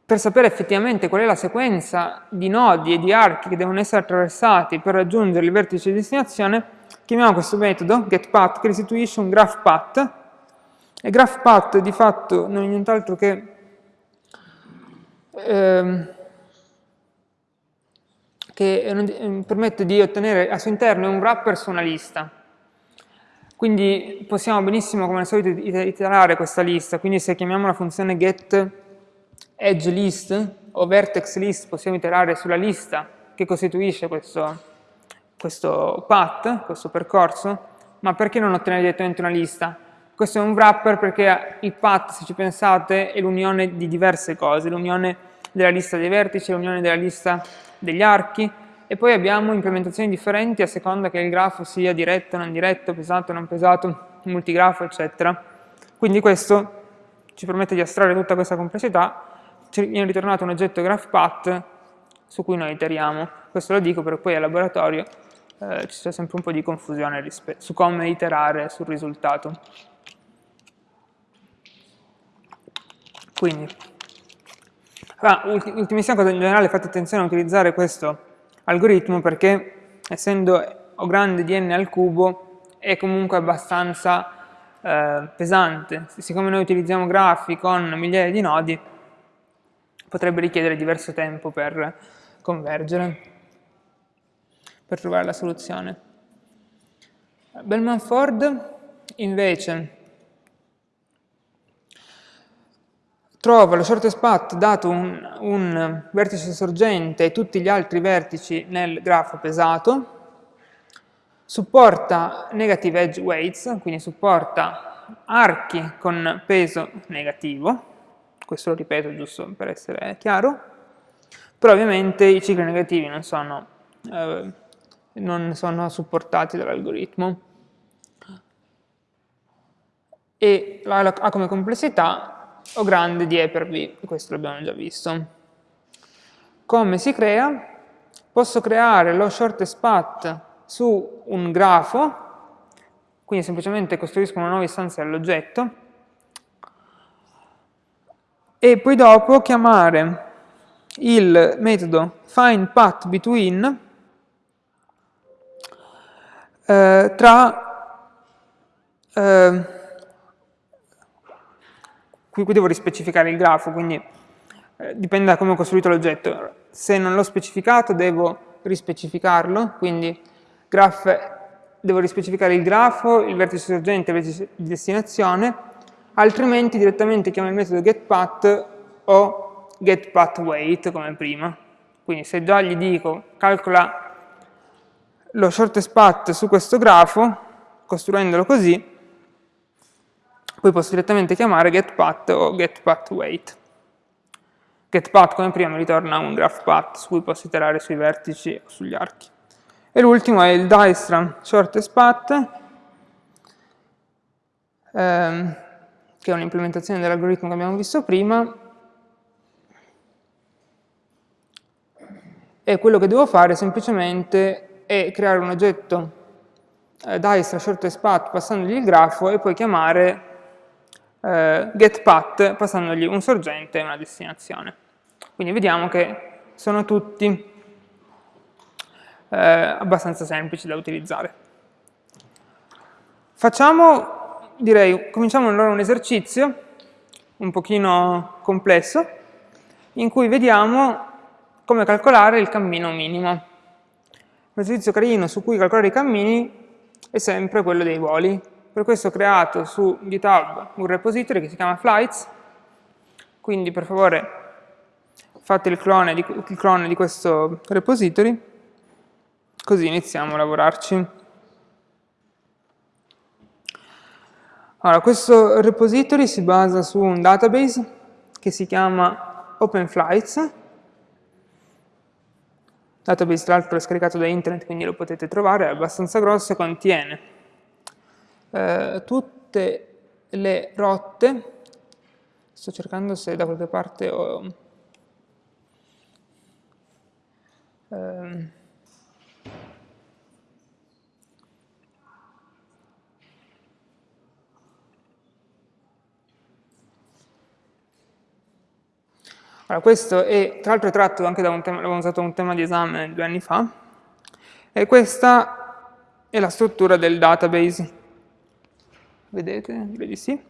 per sapere effettivamente qual è la sequenza di nodi e di archi che devono essere attraversati per raggiungere il vertice di destinazione, chiamiamo questo metodo getPath che restituisce un graph path e graph path di fatto non è nient'altro che ehm, che ehm, permette di ottenere al suo interno un wrapper su una lista. Quindi possiamo benissimo, come al solito, iterare questa lista, quindi se chiamiamo la funzione get edge list o vertex list possiamo iterare sulla lista che costituisce questo, questo path, questo percorso, ma perché non ottenere direttamente una lista? Questo è un wrapper perché il path, se ci pensate, è l'unione di diverse cose, l'unione della lista dei vertici, l'unione della lista degli archi, e poi abbiamo implementazioni differenti a seconda che il grafo sia diretto, non diretto, pesato, non pesato, multigrafo, eccetera. Quindi questo ci permette di astrarre tutta questa complessità ci viene ritornato un oggetto GraphPath su cui noi iteriamo. Questo lo dico perché poi al laboratorio eh, ci sia sempre un po' di confusione su come iterare sul risultato. Quindi, ah, ultimissima cosa in generale, fate attenzione a utilizzare questo algoritmo perché essendo O grande di n al cubo è comunque abbastanza eh, pesante. Siccome noi utilizziamo grafi con migliaia di nodi, potrebbe richiedere diverso tempo per convergere, per trovare la soluzione. Bellman-Ford invece trova lo shortest path dato un, un, vertice sorgente e tutti gli altri vertici nel grafo pesato, supporta negative edge weights, quindi supporta archi con peso negativo, questo lo ripeto giusto per essere chiaro, però ovviamente i cicli negativi non sono, eh, non sono supportati dall'algoritmo. E ha come complessità O grande di E per V, questo l'abbiamo già visto. Come si crea? Posso creare lo shortest path su un grafo, quindi semplicemente costruisco una nuova istanza dell'oggetto, e poi dopo chiamare il metodo findPathBetween eh, tra eh, qui, qui, devo rispecificare il grafo, quindi eh, dipende da come ho costruito l'oggetto. Se non l'ho specificato devo rispecificarlo, quindi graph, devo rispecificare il grafo, il vertice sorgente il vertice di destinazione, altrimenti direttamente chiamo il metodo getPath o getPathWeight come prima. Quindi se già gli dico calcola lo shortest path su questo grafo, costruendolo così, poi posso direttamente chiamare getPath o getPathWeight. GetPath come prima mi ritorna un graphPath su cui posso iterare sui vertici o sugli archi. E l'ultimo è il Dijkstra shortest path, ehm, che è un'implementazione dell'algoritmo che abbiamo visto prima, e quello che devo fare semplicemente è creare un oggetto eh, Dijkstra shortest path passandogli il grafo e poi chiamare eh, getPath passandogli un sorgente e una destinazione. Quindi vediamo che sono tutti eh, abbastanza semplici da utilizzare. Facciamo direi, cominciamo allora un esercizio un pochino complesso, in cui vediamo come calcolare il cammino minimo. Un esercizio carino su cui calcolare i cammini è sempre quello dei voli. Per questo ho creato su GitHub un repository che si chiama Flights, quindi per favore fate il clone di, il clone di questo repository, così iniziamo a lavorarci. Allora, questo repository si basa su un database che si chiama OpenFlights, database tra l'altro è scaricato da internet quindi lo potete trovare, è abbastanza grosso e contiene eh, tutte le rotte, sto cercando se da qualche parte ho... Ehm, allora, questo è, tra l'altro tratto anche da un tema, l'avevamo usato un tema di esame due anni fa, e questa è la struttura del database. Vedete? Direi di sì.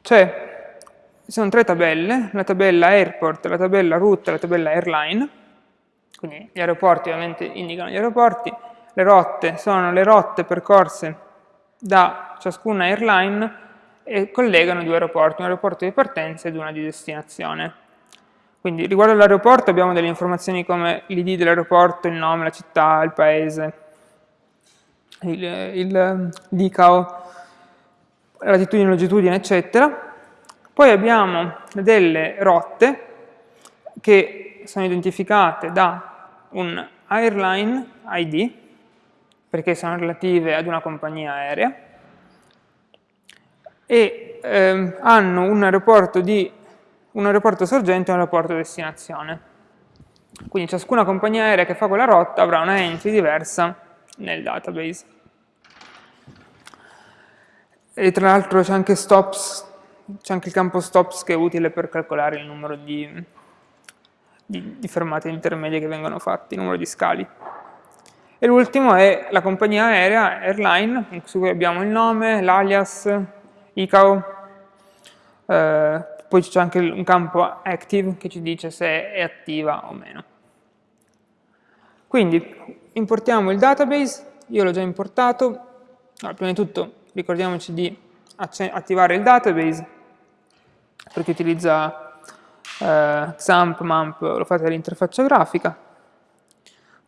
Cioè, ci sono tre tabelle, la tabella airport, la tabella route e la tabella airline, quindi gli aeroporti ovviamente indicano gli aeroporti, le rotte sono le rotte percorse da ciascuna airline e collegano due aeroporti, un aeroporto di partenza ed una di destinazione. Quindi riguardo all'aeroporto abbiamo delle informazioni come l'id dell'aeroporto, il nome, la città, il paese, l'ICAO, latitudine, longitudine, eccetera. Poi abbiamo delle rotte che sono identificate da un airline ID, perché sono relative ad una compagnia aerea, e ehm, hanno un aeroporto di un aeroporto sorgente e un aeroporto destinazione. Quindi ciascuna compagnia aerea che fa quella rotta avrà una entry diversa nel database. E tra l'altro c'è anche stops, c'è anche il campo stops che è utile per calcolare il numero di, di, di fermate intermedie che vengono fatte, il numero di scali. E l'ultimo è la compagnia aerea, airline, su cui abbiamo il nome, l'alias, ICAO, eh, poi c'è anche un campo active che ci dice se è attiva o meno. Quindi importiamo il database, io l'ho già importato, allora, prima di tutto ricordiamoci di attivare il database, perché utilizza eh, XAMPP, MAMP, lo fate all'interfaccia grafica,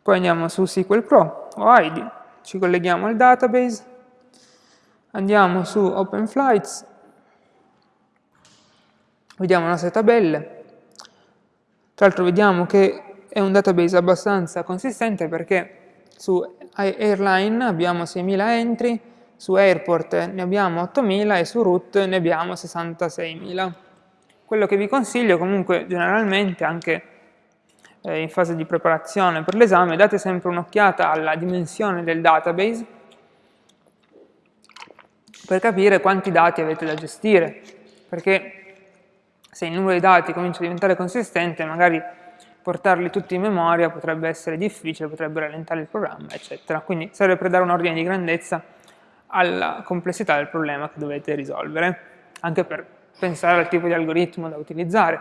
poi andiamo su SQL Pro o ID, ci colleghiamo al database, andiamo su OpenFlights, vediamo le nostre tabelle, tra l'altro vediamo che è un database abbastanza consistente perché su Airline abbiamo 6.000 entry, su Airport ne abbiamo 8.000 e su Root ne abbiamo 66.000. Quello che vi consiglio comunque generalmente anche eh, in fase di preparazione per l'esame, date sempre un'occhiata alla dimensione del database per capire quanti dati avete da gestire, perché se il numero di dati comincia a diventare consistente, magari portarli tutti in memoria potrebbe essere difficile, potrebbe rallentare il programma, eccetera. Quindi serve per dare un ordine di grandezza alla complessità del problema che dovete risolvere, anche per pensare al tipo di algoritmo da utilizzare.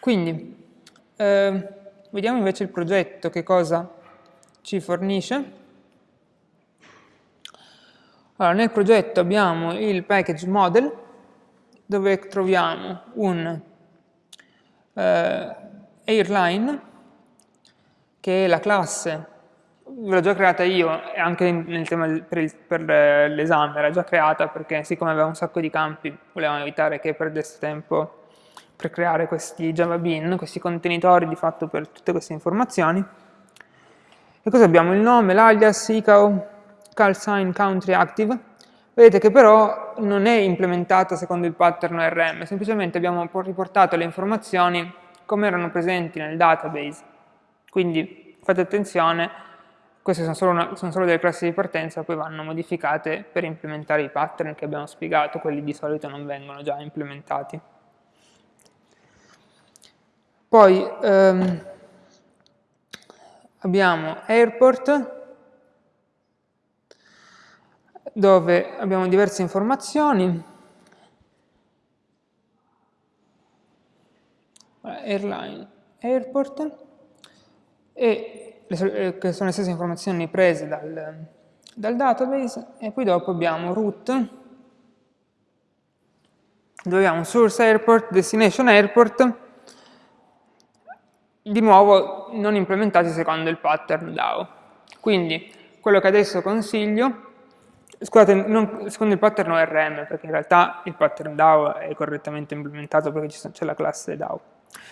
Quindi, eh, vediamo invece il progetto che cosa ci fornisce. Allora, nel progetto abbiamo il package model, dove troviamo un eh, airline, che è la classe, ve l'ho già creata io, anche nel tema per, l'esame era già creata, perché siccome aveva un sacco di campi, volevamo evitare che perdesse tempo per creare questi Java Bean, questi contenitori di fatto per tutte queste informazioni. E cosa abbiamo? Il nome, l'alias, ICAO, call sign country active. Vedete che però non è implementata secondo il pattern ORM, semplicemente abbiamo riportato le informazioni come erano presenti nel database. Quindi fate attenzione, queste sono solo, una, sono solo delle classi di partenza, poi vanno modificate per implementare i pattern che abbiamo spiegato, quelli di solito non vengono già implementati. Poi ehm, abbiamo airport, dove abbiamo diverse informazioni, airline, airport, e le, eh, che sono le stesse informazioni prese dal, dal database, e poi dopo abbiamo route, dove abbiamo source airport, destination airport, di nuovo non implementati secondo il pattern DAO. Quindi quello che adesso consiglio Scusate, non, secondo il pattern ORM, perché in realtà il pattern DAO è correttamente implementato perché c'è la classe DAO.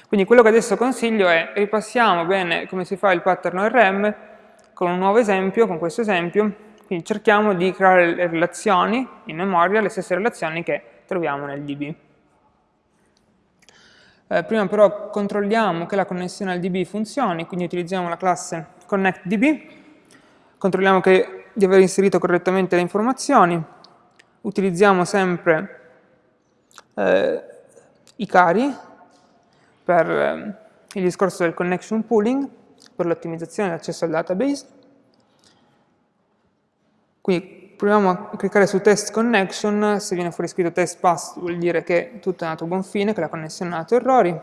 Quindi quello che adesso consiglio è ripassiamo bene come si fa il pattern ORM con un nuovo esempio, con questo esempio, quindi cerchiamo di creare le relazioni in memoria, le stesse relazioni che troviamo nel DB. Eh, prima però controlliamo che la connessione al DB funzioni, quindi utilizziamo la classe connectDB, controlliamo che di aver inserito correttamente le informazioni, utilizziamo sempre eh, i cari per eh, il discorso del connection pooling, per l'ottimizzazione dell'accesso al database. Quindi proviamo a cliccare su test connection, se viene fuori scritto test pass vuol dire che tutto è andato a buon fine, che la connessione non ha dato errori.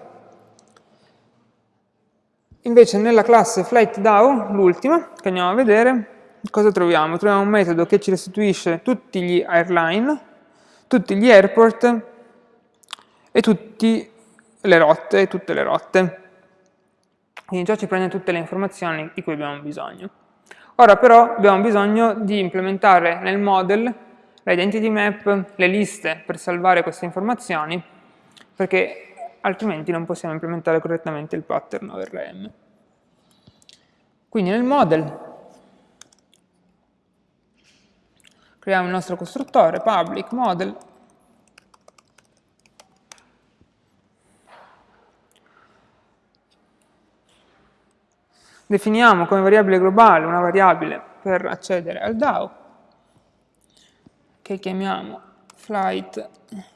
Invece nella classe FlightDAO, l'ultima, che andiamo a vedere, cosa troviamo? Troviamo un metodo che ci restituisce tutti gli airline, tutti gli airport e tutte le rotte, tutte le rotte. Quindi già ci prende tutte le informazioni di cui abbiamo bisogno. Ora però abbiamo bisogno di implementare nel model l'identity map, le liste per salvare queste informazioni, perché altrimenti non possiamo implementare correttamente il pattern ORM. Quindi nel model creiamo il nostro costruttore, public model, definiamo come variabile globale una variabile per accedere al DAO, che chiamiamo flight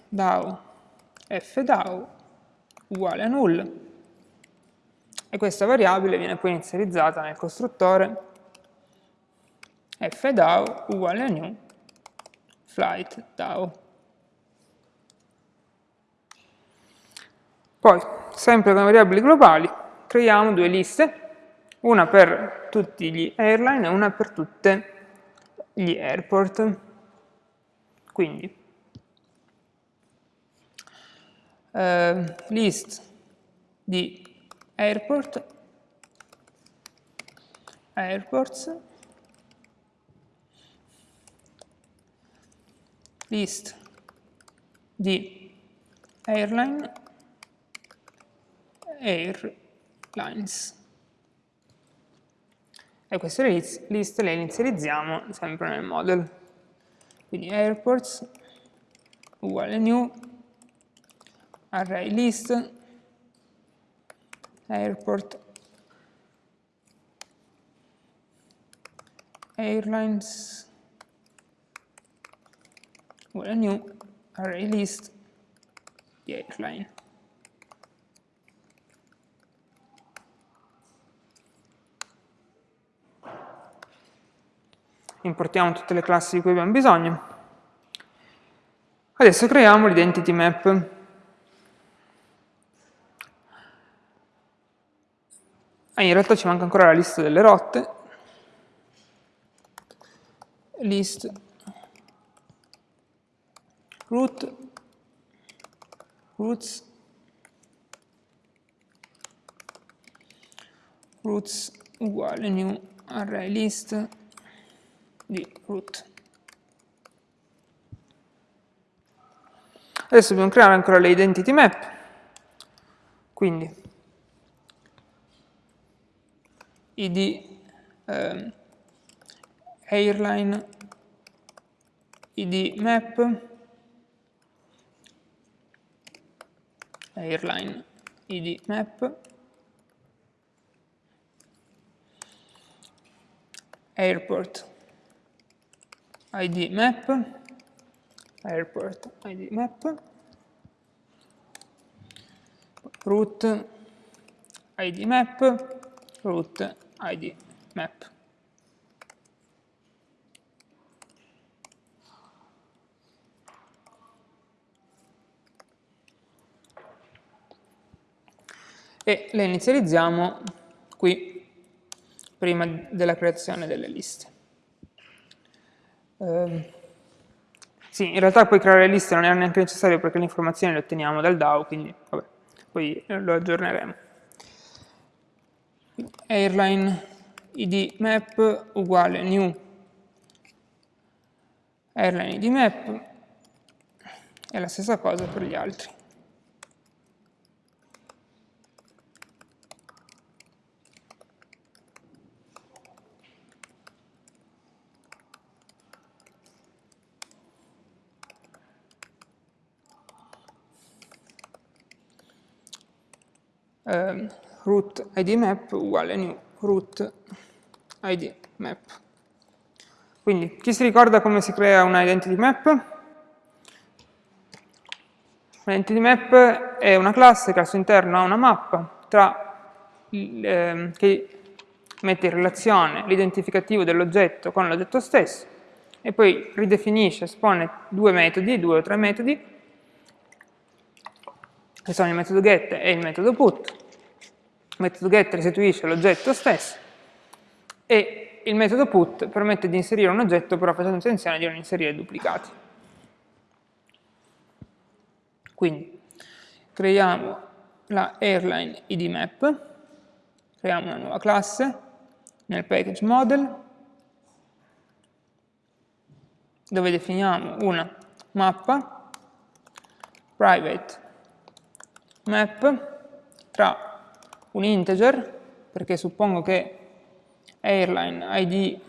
DAO fDAO uguale a null, e questa variabile viene poi inizializzata nel costruttore fDAO uguale a new flight DAO. Poi, sempre come variabili globali, creiamo due liste una per tutti gli airline e una per tutti gli airport. Quindi, eh, list di airport, airports, list di airline, airlines e queste liste le inizializziamo sempre nel model. Quindi airports uguale new array list airport airlines uguale new array list di airline. Importiamo tutte le classi di cui abbiamo bisogno. Adesso creiamo l'identity map. Ah, in realtà ci manca ancora la lista delle rotte. List root roots roots uguale new array list di root. Adesso dobbiamo creare ancora le identity map, quindi id eh, airline id map airline id map airport id map, airport id map, root id map, root id map. E le inizializziamo qui, prima della creazione delle liste. Eh, sì, in realtà poi creare le liste non è neanche necessario perché le informazioni le otteniamo dal DAO, quindi vabbè, poi lo aggiorneremo. Airline id map uguale new airline id map è la stessa cosa per gli altri. Eh, root id map uguale new root id map. Quindi chi si ricorda come si crea una identity map? Entity map è una classe che al suo interno ha una mappa tra, eh, che mette in relazione l'identificativo dell'oggetto con l'oggetto stesso e poi ridefinisce, espone due metodi, due o tre metodi, che sono il metodo get e il metodo put. Metodo get restituisce l'oggetto stesso e il metodo put permette di inserire un oggetto però facendo attenzione di non inserire duplicati. Quindi creiamo la airline id map, creiamo una nuova classe nel package model, dove definiamo una mappa private map tra un integer, perché suppongo che airline, id,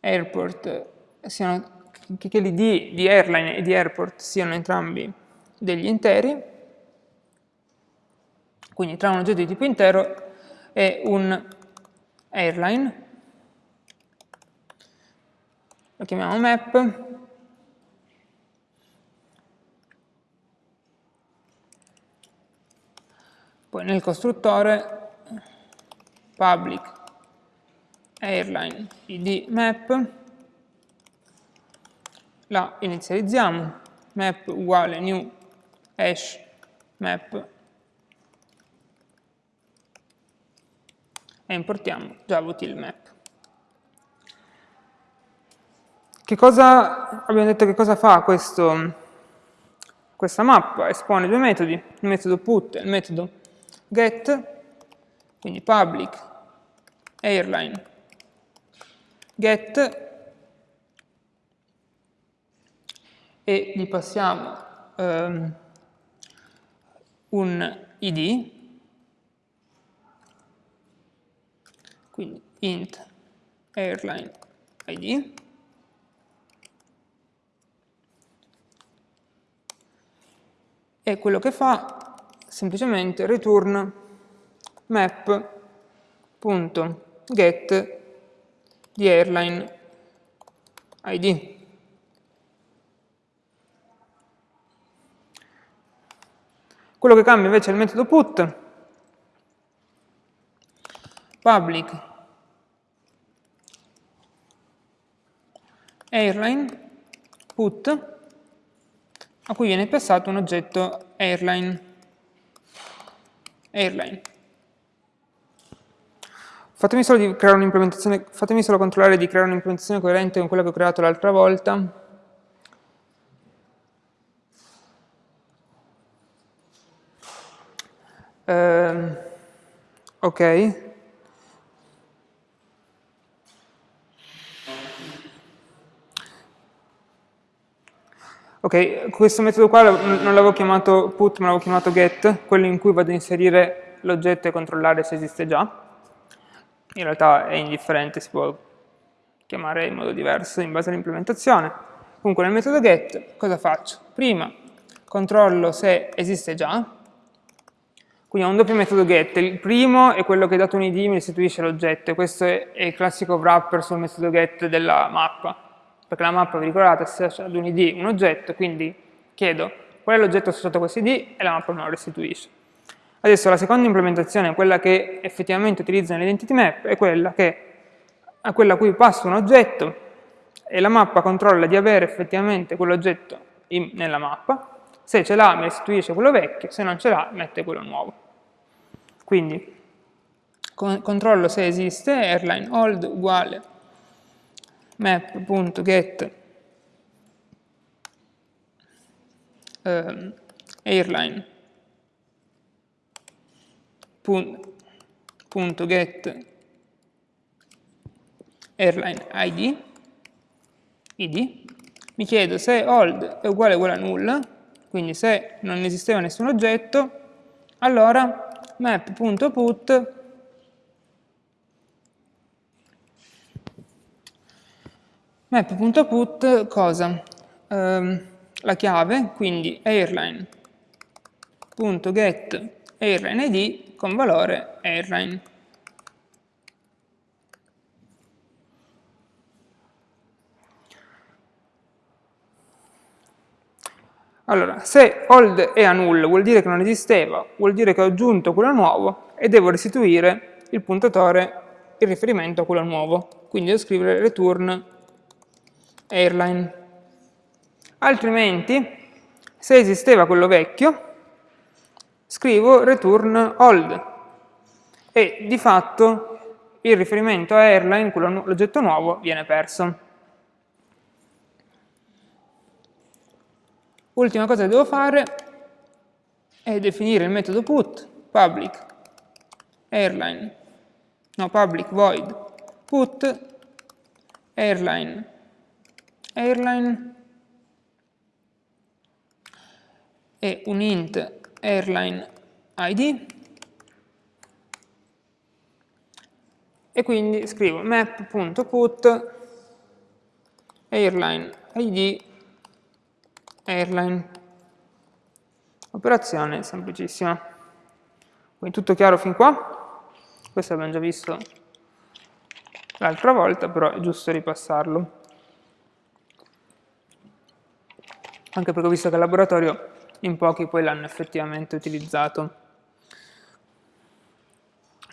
airport siano che l'id di airline e di airport siano entrambi degli interi, quindi tra un oggetto di tipo intero e un airline, lo chiamiamo map, poi nel costruttore public airline id map la inizializziamo, map uguale new hash map e importiamo javatil map. Che cosa, abbiamo detto che cosa fa questo, questa mappa? Espone due metodi, il metodo put e il metodo get, quindi public airline. Get e gli passiamo um, un id, quindi int airline id, e quello che fa semplicemente return map.get di airline id. Quello che cambia invece è il metodo put, public airline put, a cui viene passato un oggetto airline. Airline. Fatemi solo, fatemi solo controllare di creare un'implementazione coerente con quella che ho creato l'altra volta. Uh, ok. Ok, questo metodo qua non l'avevo chiamato put, ma l'avevo chiamato get, quello in cui vado a inserire l'oggetto e controllare se esiste già. In realtà è indifferente, si può chiamare in modo diverso in base all'implementazione. Comunque nel metodo get cosa faccio? Prima controllo se esiste già, quindi ho un doppio metodo get, il primo è quello che dato un id mi restituisce l'oggetto, questo è, il classico wrapper sul metodo get della mappa, perché la mappa, vi ricordate, associa ad un id un oggetto, quindi chiedo qual è l'oggetto associato a questo id e la mappa me lo restituisce. Adesso la seconda implementazione, quella che effettivamente utilizza nell'identity map, è quella, che, è quella a cui passo un oggetto e la mappa controlla di avere effettivamente quell'oggetto nella mappa, se ce l'ha mi restituisce quello vecchio, se non ce l'ha mette quello nuovo. Quindi con controllo se esiste airline old uguale map.get um, airline airline id, id mi chiedo se old è uguale uguale a nulla quindi se non esisteva nessun oggetto allora map.put map.put cosa? Um, la chiave, quindi airline.get airline id con valore airline. Allora, se old è a null vuol dire che non esisteva, vuol dire che ho aggiunto quello nuovo e devo restituire il puntatore, il riferimento a quello nuovo. Quindi devo scrivere return airline. Altrimenti, se esisteva quello vecchio, scrivo return old e di fatto il riferimento a airline, l'oggetto nuovo, viene perso. Ultima cosa che devo fare è definire il metodo put public airline, no, public void put airline airline e un int airline id e quindi scrivo map.put airline id airline. Operazione semplicissima. Quindi tutto chiaro fin qua? Questo abbiamo già visto l'altra volta, però è giusto ripassarlo. Anche perché ho visto che al laboratorio in pochi poi l'hanno effettivamente utilizzato.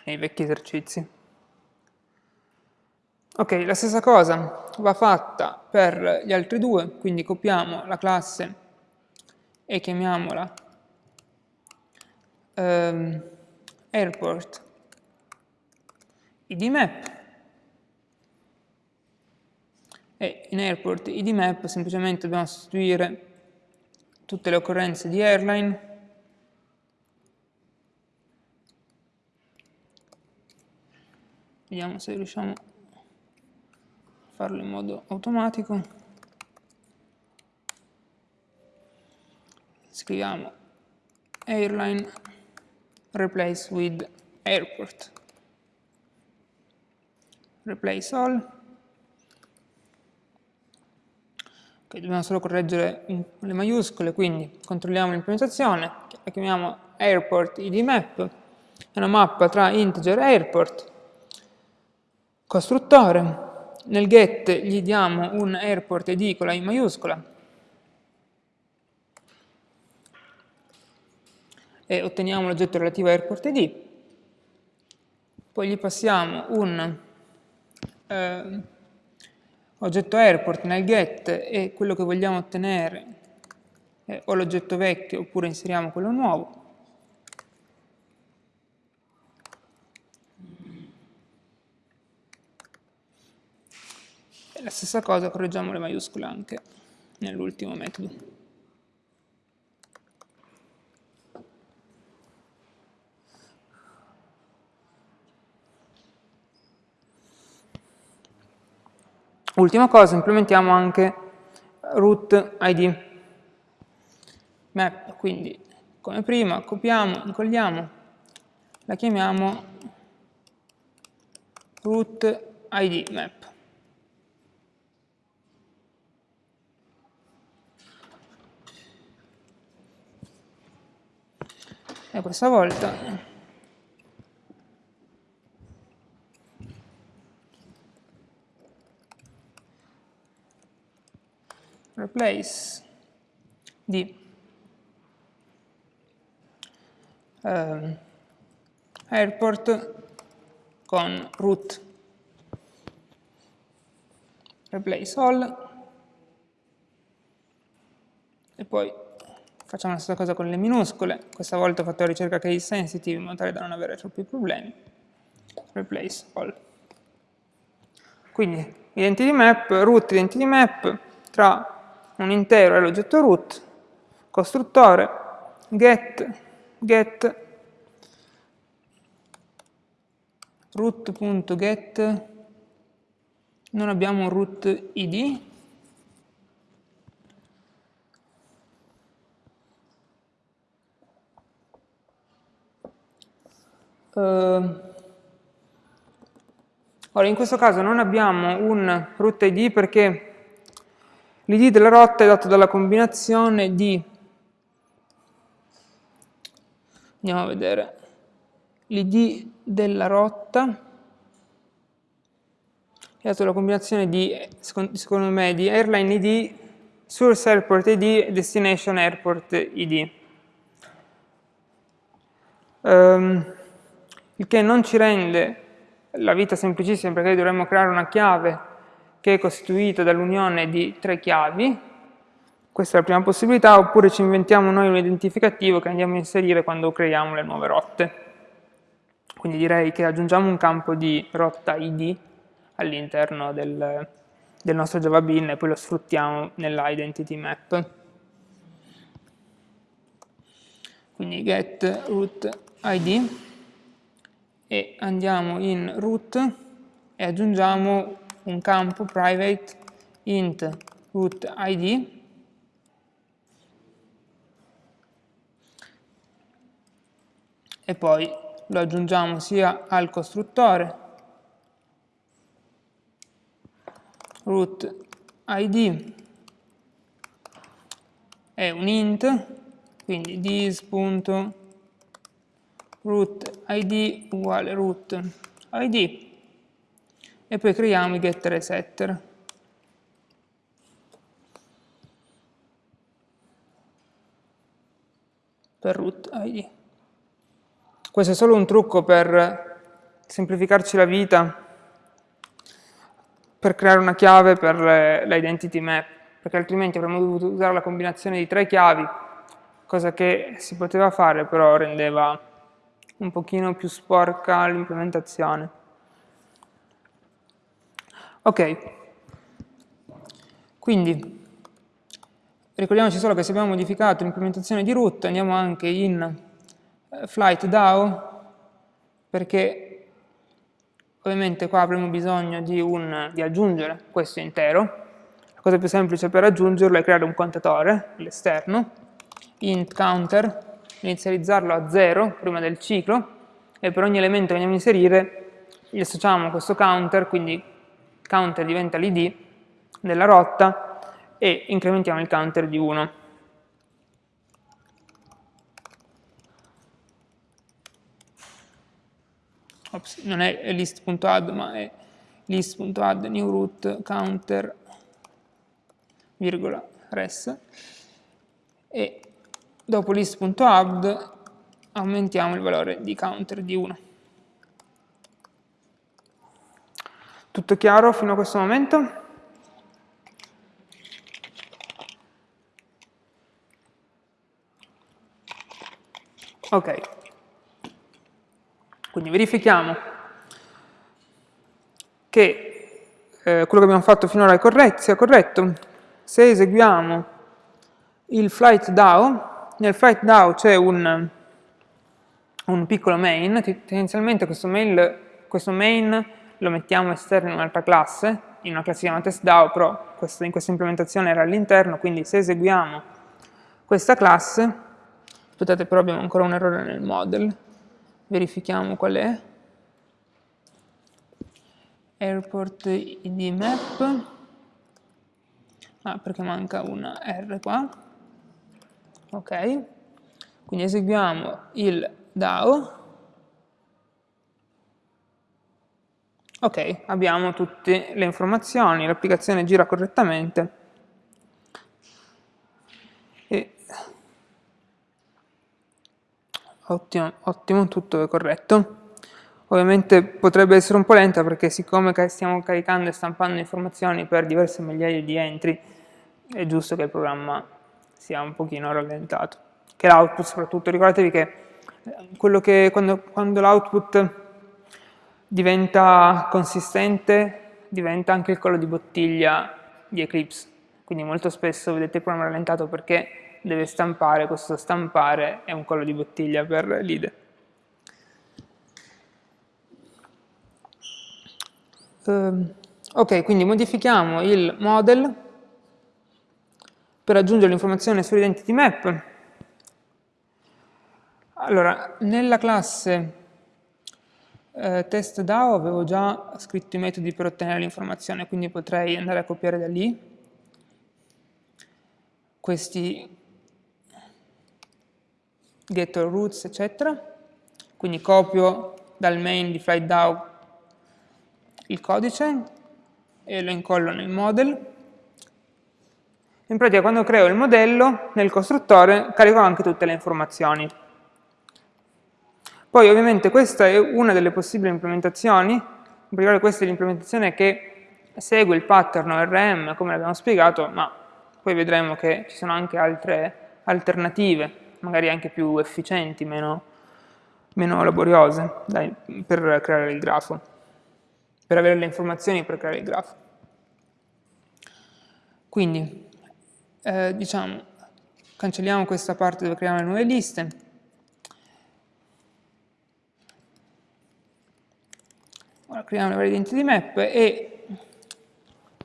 Nei vecchi esercizi. Ok, la stessa cosa va fatta per gli altri due, quindi copiamo la classe e chiamiamola ehm, airport. Idmap e in airport idmap semplicemente dobbiamo sostituire tutte le occorrenze di airline vediamo se riusciamo farlo in modo automatico. Scriviamo airline replace with airport. Replace all. Ok, dobbiamo solo correggere le maiuscole, quindi controlliamo l'implementazione, la chiamiamo airport id map, è una mappa tra integer e airport, costruttore, nel get gli diamo un airport id con la i maiuscola e otteniamo l'oggetto relativo a airport id, poi gli passiamo un eh, oggetto airport nel get e quello che vogliamo ottenere è o l'oggetto vecchio oppure inseriamo quello nuovo, la stessa cosa correggiamo le maiuscole anche nell'ultimo metodo. Ultima cosa, implementiamo anche root id map, quindi come prima copiamo, incolliamo, la chiamiamo root id map. e questa volta replace. Di um, airport con root replace all. E poi Facciamo la stessa cosa con le minuscole, questa volta ho fatto ricerca case sensitive in modo tale da non avere troppi problemi. Replace all. Quindi identity map, root identity map tra un intero e l'oggetto root, costruttore, get, get, root.get, non abbiamo un root id, Uh, ora, in questo caso non abbiamo un root ID perché l'id della rotta è dato dalla combinazione di, andiamo a vedere, l'id della rotta è dato dalla combinazione di, secondo me, di airline id source airport ID e destination airport ID. Um, ehm, il che non ci rende la vita semplicissima perché dovremmo creare una chiave che è costituita dall'unione di tre chiavi, questa è la prima possibilità, oppure ci inventiamo noi un identificativo che andiamo a inserire quando creiamo le nuove rotte. Quindi direi che aggiungiamo un campo di rotta ID all'interno del, del nostro Java Bean e poi lo sfruttiamo nella identity map. Quindi get root ID e andiamo in root e aggiungiamo un campo private int root id. E poi lo aggiungiamo sia al costruttore root id è un int quindi this.root id uguale root id e poi creiamo i getter e setter. per root id. Questo è solo un trucco per semplificarci la vita, per creare una chiave per l'identity map, perché altrimenti avremmo dovuto usare la combinazione di tre chiavi, cosa che si poteva fare, però rendeva un pochino più sporca l'implementazione. Ok, quindi ricordiamoci solo che se abbiamo modificato l'implementazione di root andiamo anche in eh, flight DAO perché ovviamente qua avremo bisogno di, un, di aggiungere questo intero. La cosa più semplice per aggiungerlo è creare un contatore all'esterno int counter inizializzarlo a 0 prima del ciclo e per ogni elemento che andiamo a inserire gli associamo questo counter quindi counter diventa l'id della rotta e incrementiamo il counter di 1. Ops, non è list.add ma è list.add new root counter virgola res e dopo list.add aumentiamo il valore di counter di 1. Tutto chiaro fino a questo momento? Ok. Quindi verifichiamo che eh, quello che abbiamo fatto finora è corretto, sia corretto. Se eseguiamo il flight DAO, nel flight DAO c'è un, un, piccolo main, tendenzialmente questo, mail, questo main lo mettiamo esterno in un'altra classe, in una classe chiamata testDAO, però in questa implementazione era all'interno, quindi se eseguiamo questa classe, aspettate però abbiamo ancora un errore nel model, verifichiamo qual è, airport id map, ah perché manca una R qua, ok, quindi eseguiamo il DAO, Ok, abbiamo tutte le informazioni, l'applicazione gira correttamente e ottimo, ottimo, tutto è corretto. Ovviamente potrebbe essere un po' lenta perché siccome stiamo caricando e stampando informazioni per diverse migliaia di entry, è giusto che il programma sia un pochino rallentato. Che l'output soprattutto, ricordatevi che, quello che quando, quando l'output diventa consistente, diventa anche il collo di bottiglia di Eclipse. Quindi molto spesso vedete il programma rallentato perché deve stampare, questo stampare è un collo di bottiglia per l'IDE. Uh, ok, quindi modifichiamo il model per aggiungere l'informazione sull'identity map. Allora, nella classe eh, test DAO avevo già scritto i metodi per ottenere l'informazione, quindi potrei andare a copiare da lì questi getter roots, eccetera. Quindi copio dal main di FlightDAO il codice e lo incollo nel model In pratica quando creo il modello, nel costruttore carico anche tutte le informazioni. Poi ovviamente questa è una delle possibili implementazioni, in particolare questa è l'implementazione che segue il pattern ORM, come l'abbiamo spiegato, ma poi vedremo che ci sono anche altre alternative, magari anche più efficienti, meno, meno laboriose, dai, per creare il grafo, per avere le informazioni per creare il grafo. Quindi, eh, diciamo, cancelliamo questa parte dove creiamo le nuove liste. Ora creiamo le varie identity map e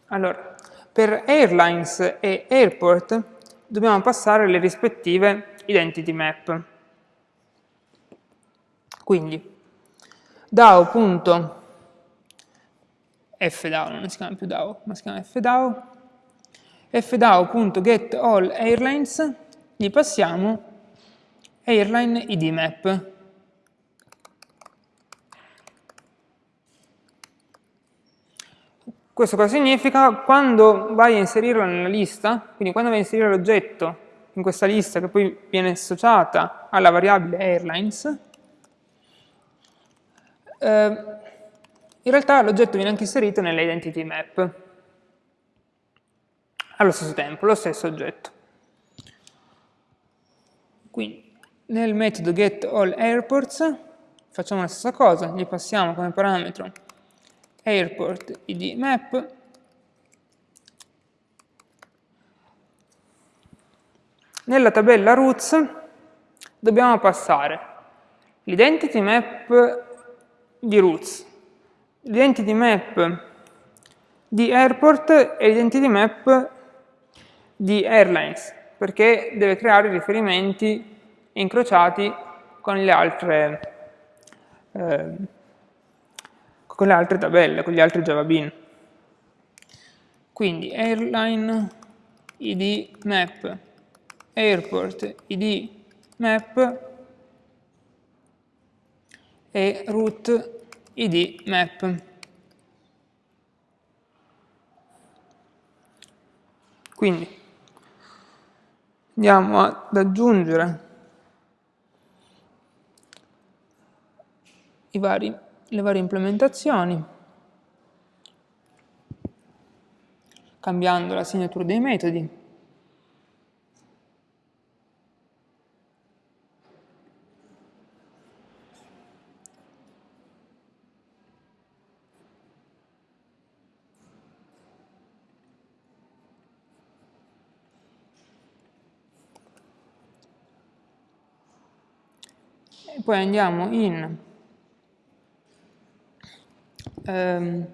allora, per airlines e airport dobbiamo passare le rispettive identity map. Quindi DAO.fDAO, non si chiama più DAO, ma si chiama fDAO, fdao.getAllAirlines gli passiamo airline id map. Questo cosa significa? Quando vai a inserirlo nella lista, quindi quando vai a inserire l'oggetto in questa lista che poi viene associata alla variabile airlines, eh, in realtà l'oggetto viene anche inserito nella identity map allo stesso tempo, lo stesso oggetto. Quindi nel metodo getAllAirports facciamo la stessa cosa, gli passiamo come parametro airport id map. Nella tabella roots dobbiamo passare. L'identity map di roots, l'identity map di airport e l'identity map di airlines, perché deve creare riferimenti incrociati con le altre, eh, con le altre tabelle, con gli altri Java Bean. Quindi airline id map, airport id map e root id map. Quindi andiamo ad aggiungere vari, le varie implementazioni cambiando la signatura dei metodi. Poi andiamo in um,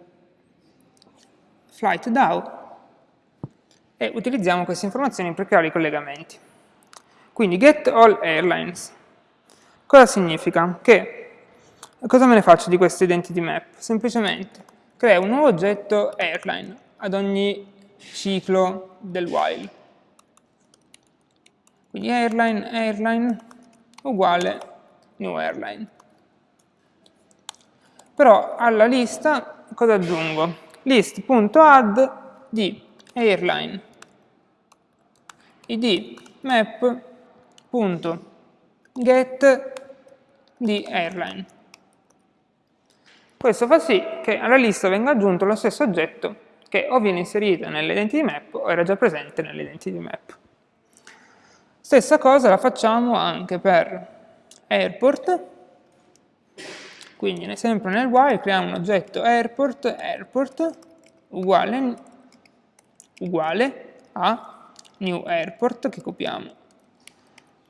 flight DAO e utilizziamo queste informazioni per creare i collegamenti. Quindi get all airlines. Cosa significa? Che cosa me ne faccio di queste identity map? Semplicemente creo un nuovo oggetto airline ad ogni ciclo del while. Quindi airline, airline uguale new airline. Però alla lista cosa aggiungo? list.add di airline id map.get di airline. Questo fa sì che alla lista venga aggiunto lo stesso oggetto che o viene inserito nell'identity map o era già presente nell'identity map. Stessa cosa la facciamo anche per airport, quindi sempre nel while creiamo un oggetto airport, airport uguale, uguale a new airport che copiamo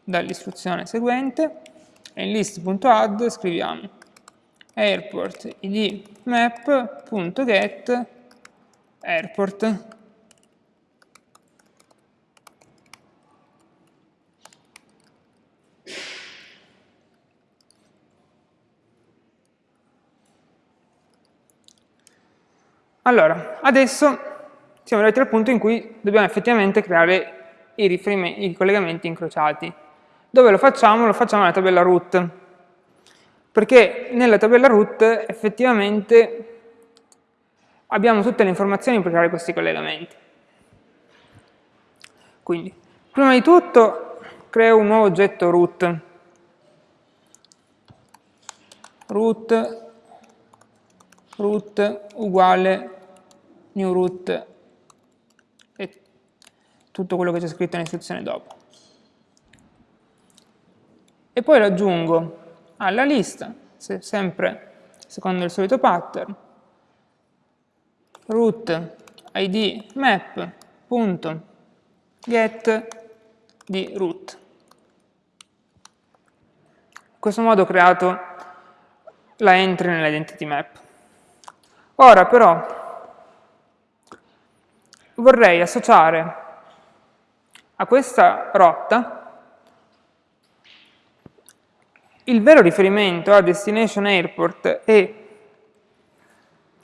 dall'istruzione seguente. E in list.add scriviamo airport id map.get airport Allora, adesso siamo arrivati al punto in cui dobbiamo effettivamente creare i, i collegamenti incrociati. Dove lo facciamo? Lo facciamo nella tabella root, perché nella tabella root effettivamente abbiamo tutte le informazioni per creare questi collegamenti. Quindi, prima di tutto creo un nuovo oggetto root. root root uguale new root e tutto quello che c'è scritto nell'istruzione dopo. E poi lo aggiungo alla lista, se sempre secondo il solito pattern, root id map punto get di root. In questo modo ho creato la entry nell'identity map. Ora però vorrei associare a questa rotta il vero riferimento a destination airport e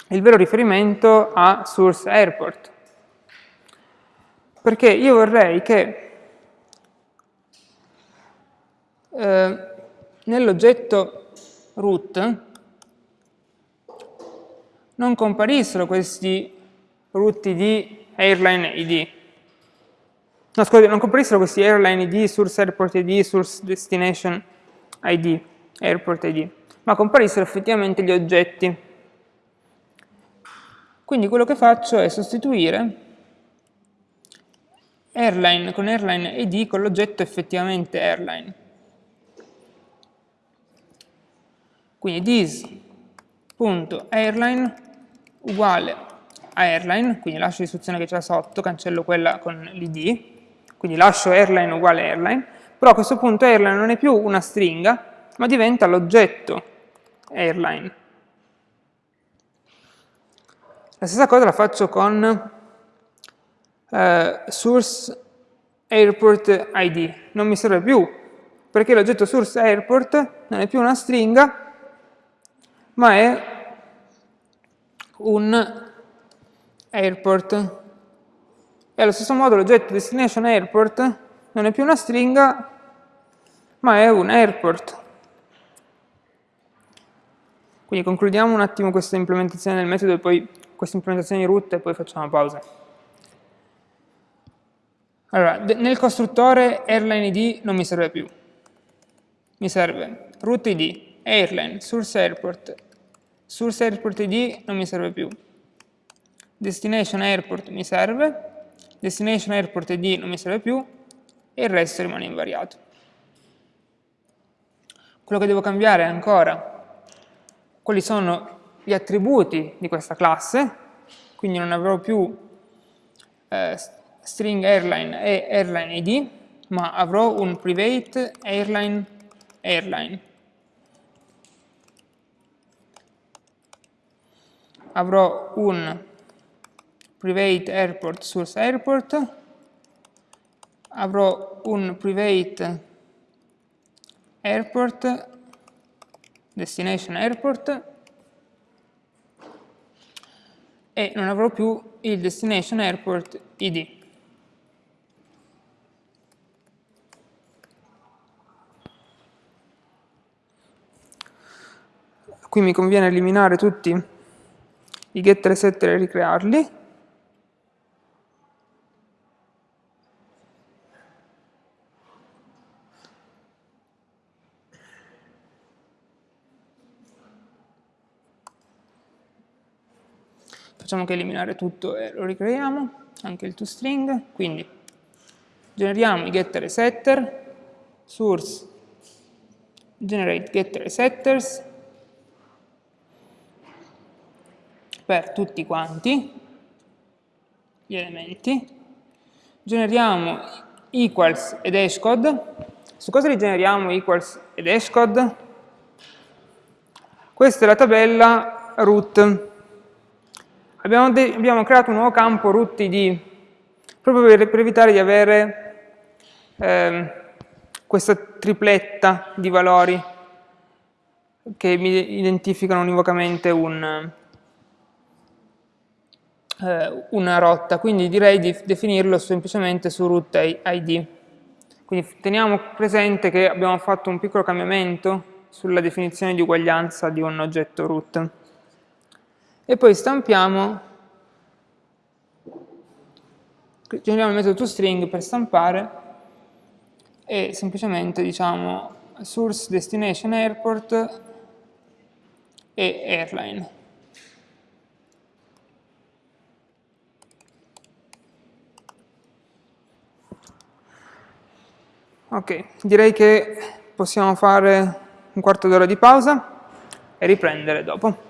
il vero riferimento a source airport. Perché io vorrei che eh, nell'oggetto root non comparissero questi root id, airline id. No, scusate, non comparissero questi airline id, source airport id, source destination id, airport id, ma comparissero effettivamente gli oggetti. Quindi quello che faccio è sostituire airline con airline id con l'oggetto effettivamente airline. Quindi this.airline uguale airline, quindi lascio l'istruzione che c'è sotto, cancello quella con l'id, quindi lascio airline uguale airline, però a questo punto airline non è più una stringa, ma diventa l'oggetto airline. La stessa cosa la faccio con eh, source airport id, non mi serve più, perché l'oggetto source airport non è più una stringa, ma è un airport. E allo stesso modo l'oggetto destination airport non è più una stringa, ma è un airport. Quindi concludiamo un attimo questa implementazione del metodo e poi questa implementazione di root e poi facciamo pausa. Allora, nel costruttore airline id non mi serve più. Mi serve root id, airline, source airport, Source Airport ID non mi serve più. Destination Airport mi serve, Destination Airport ID non mi serve più e il resto rimane invariato. Quello che devo cambiare è ancora quali sono gli attributi di questa classe, quindi non avrò più eh, string airline e airline id, ma avrò un private airline airline. avrò un private airport source airport, avrò un private airport destination airport e non avrò più il destination airport id. Qui mi conviene eliminare tutti i getter setter e ricrearli. Facciamo che eliminare tutto e lo ricreiamo, anche il toString, quindi generiamo i getter e setter, source generate getter e setters, per tutti quanti gli elementi, generiamo equals ed hashcode. Su cosa li generiamo equals ed hashcode? Questa è la tabella root. Abbiamo, abbiamo creato un nuovo campo root id proprio per, per evitare di avere eh, questa tripletta di valori che mi identificano univocamente un, eh, una rotta, quindi direi di definirlo semplicemente su root ID. Quindi teniamo presente che abbiamo fatto un piccolo cambiamento sulla definizione di uguaglianza di un oggetto root. E poi stampiamo generiamo il metodo toString per stampare e semplicemente diciamo source destination airport e airline. Ok, direi che possiamo fare un quarto d'ora di pausa e riprendere dopo.